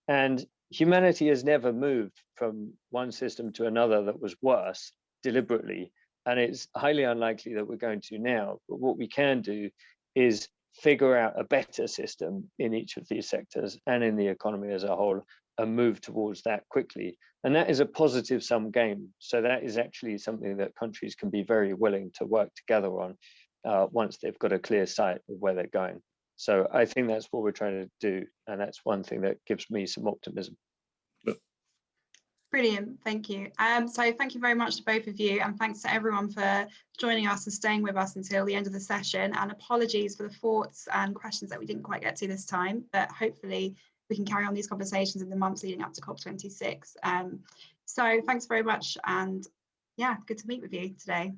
And humanity has never moved from one system to another that was worse deliberately. And it's highly unlikely that we're going to now. But what we can do is figure out a better system in each of these sectors and in the economy as a whole a move towards that quickly. And that is a positive sum game. So that is actually something that countries can be very willing to work together on uh, once they've got a clear sight of where they're going. So I think that's what we're trying to do. And that's one thing that gives me some optimism. Brilliant, thank you. Um, so thank you very much to both of you and thanks to everyone for joining us and staying with us until the end of the session and apologies for the thoughts and questions that we didn't quite get to this time, but hopefully we can carry on these conversations in the months leading up to COP26. Um, so thanks very much and yeah, good to meet with you today.